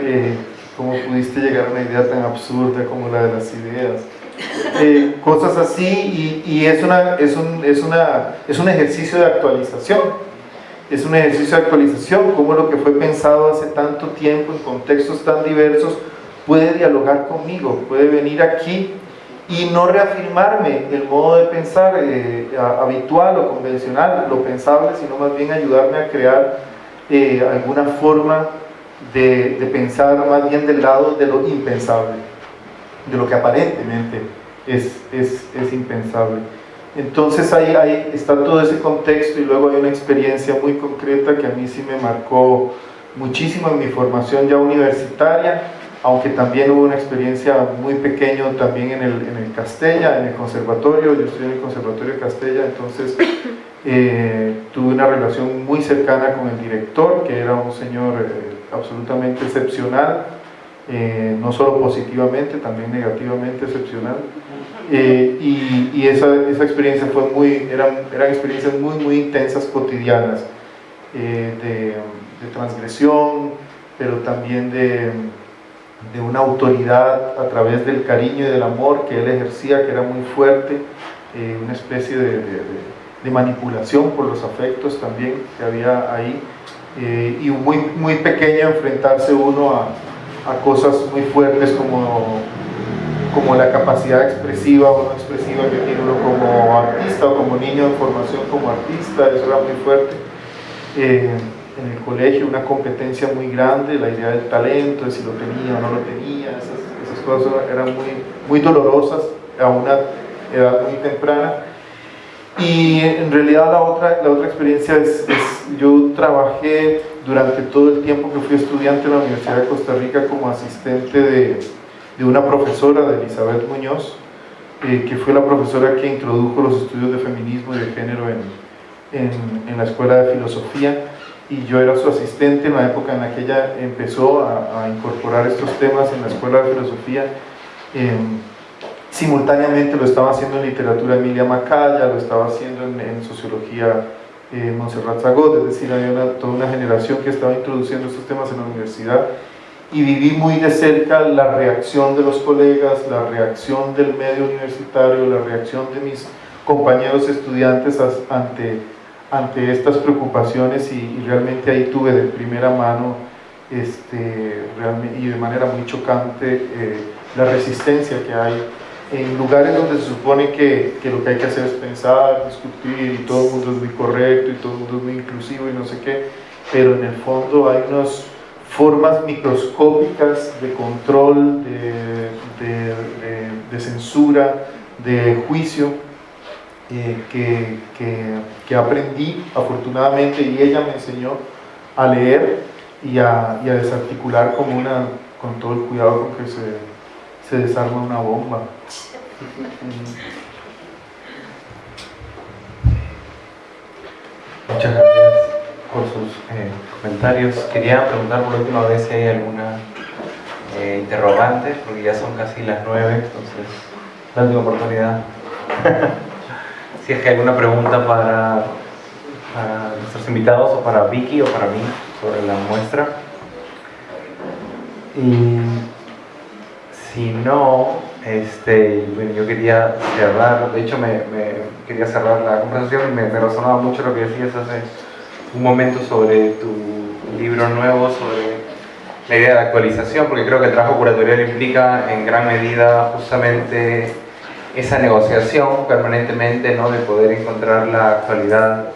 [SPEAKER 2] Eh, ¿Cómo pudiste llegar a una idea tan absurda como la de las ideas? Eh, cosas así y, es, una, es, un, es, una, es un ejercicio de actualización. Es un ejercicio de actualización, cómo lo que fue pensado hace tanto tiempo en contextos tan diversos puede dialogar conmigo, puede venir aquí y no reafirmarme el modo de pensar eh, habitual o convencional, lo pensable, sino más bien ayudarme a crear eh, alguna forma de, pensar más bien del lado de lo impensable, de lo que aparentemente es, es, impensable. Entonces ahí, está todo ese contexto y luego hay una experiencia muy concreta que a mí sí me marcó muchísimo en mi formación ya universitaria, aunque también hubo una experiencia muy pequeña también en el, en el Castella, en el conservatorio, yo estudié en el conservatorio de Castella, entonces eh, tuve una relación muy cercana con el director, que era un señor eh, absolutamente excepcional, eh, no solo positivamente, también negativamente excepcional. Y, y esa, esa, experiencia fue muy, eran, eran experiencias muy, muy intensas, cotidianas, de, de, transgresión, pero también de, de una autoridad a través del cariño y del amor que él ejercía, que era muy fuerte, eh, una especie de, de, manipulación por los afectos también que había ahí, eh, y muy, muy pequeño enfrentarse uno a, a, cosas muy fuertes como, como la capacidad expresiva o no expresiva que tiene uno como artista o como niño en formación como artista, eso era muy fuerte. Eh, en el colegio una competencia muy grande, la idea del talento, de si lo tenía o no lo tenía, esas, cosas eran muy, muy dolorosas a una edad muy temprana. Y en realidad la otra, la otra experiencia es, yo trabajé durante todo el tiempo que fui estudiante en la Universidad de Costa Rica como asistente de, de una profesora, de Elizabeth Muñoz, eh, que fue la profesora que introdujo los estudios de feminismo y de género en, en, en la Escuela de Filosofía. Y yo era su asistente en la época en la que ella empezó a, a incorporar estos temas en la Escuela de Filosofía. Eh, simultáneamente lo estaba haciendo en literatura Emilia Macaya, lo estaba haciendo en, en sociología eh, Montserrat Zagot, es decir, había una, toda una generación que estaba introduciendo estos temas en la universidad y viví muy de cerca la reacción de los colegas, la reacción del medio universitario, la reacción de mis compañeros estudiantes ante ante estas preocupaciones y, realmente ahí tuve de primera mano este, y de manera muy chocante eh, la resistencia que hay en lugares donde se supone que, que, lo que hay que hacer es pensar, discutir y todo el mundo es muy correcto y todo el mundo es muy inclusivo y no sé qué, pero en el fondo hay unas formas microscópicas de control, de, de, censura, de juicio eh, que, que, que, aprendí afortunadamente y ella me enseñó a leer y a, y a, desarticular como una, con todo el cuidado con que se, se desarma una bomba.
[SPEAKER 1] Muchas gracias por sus eh, comentarios. Quería preguntar por última vez si hay alguna eh, interrogante, porque ya son casi las nueve, entonces la última oportunidad. si es que hay alguna pregunta para, nuestros invitados o para Vicky o para mí sobre la muestra. Y si no, este, bueno, yo quería cerrar, de hecho me, me quería cerrar la conversación y me, me, resonaba mucho lo que decías hace un momento sobre tu libro nuevo, sobre la idea de actualización, porque creo que el trabajo curatorial implica en gran medida justamente esa negociación permanentemente ¿no? de poder encontrar la actualidad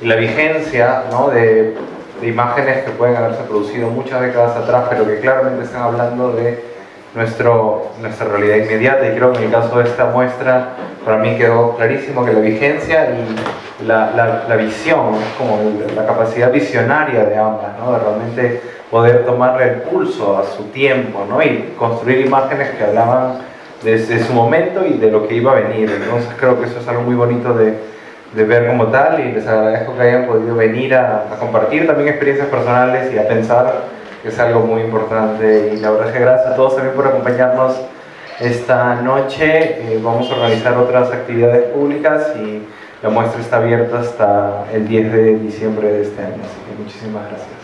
[SPEAKER 1] y la vigencia ¿no? de, imágenes que pueden haberse producido muchas décadas atrás, pero que claramente están hablando de nuestro, nuestra realidad inmediata y creo que en el caso de esta muestra para mí quedó clarísimo que la vigencia y la, la, la visión, como la capacidad visionaria de ambas, ¿no? de realmente poder tomarle el pulso a su tiempo ¿no? y construir imágenes que hablaban desde su momento y de lo que iba a venir. Entonces creo que eso es algo muy bonito de, de ver como tal y les agradezco que hayan podido venir a, a, compartir también experiencias personales y a pensar, que es algo muy importante. Y la verdad es que gracias a todos también por acompañarnos esta noche. Eh, vamos a organizar otras actividades públicas y la muestra está abierta hasta el 10 de diciembre de este año. Así que muchísimas gracias.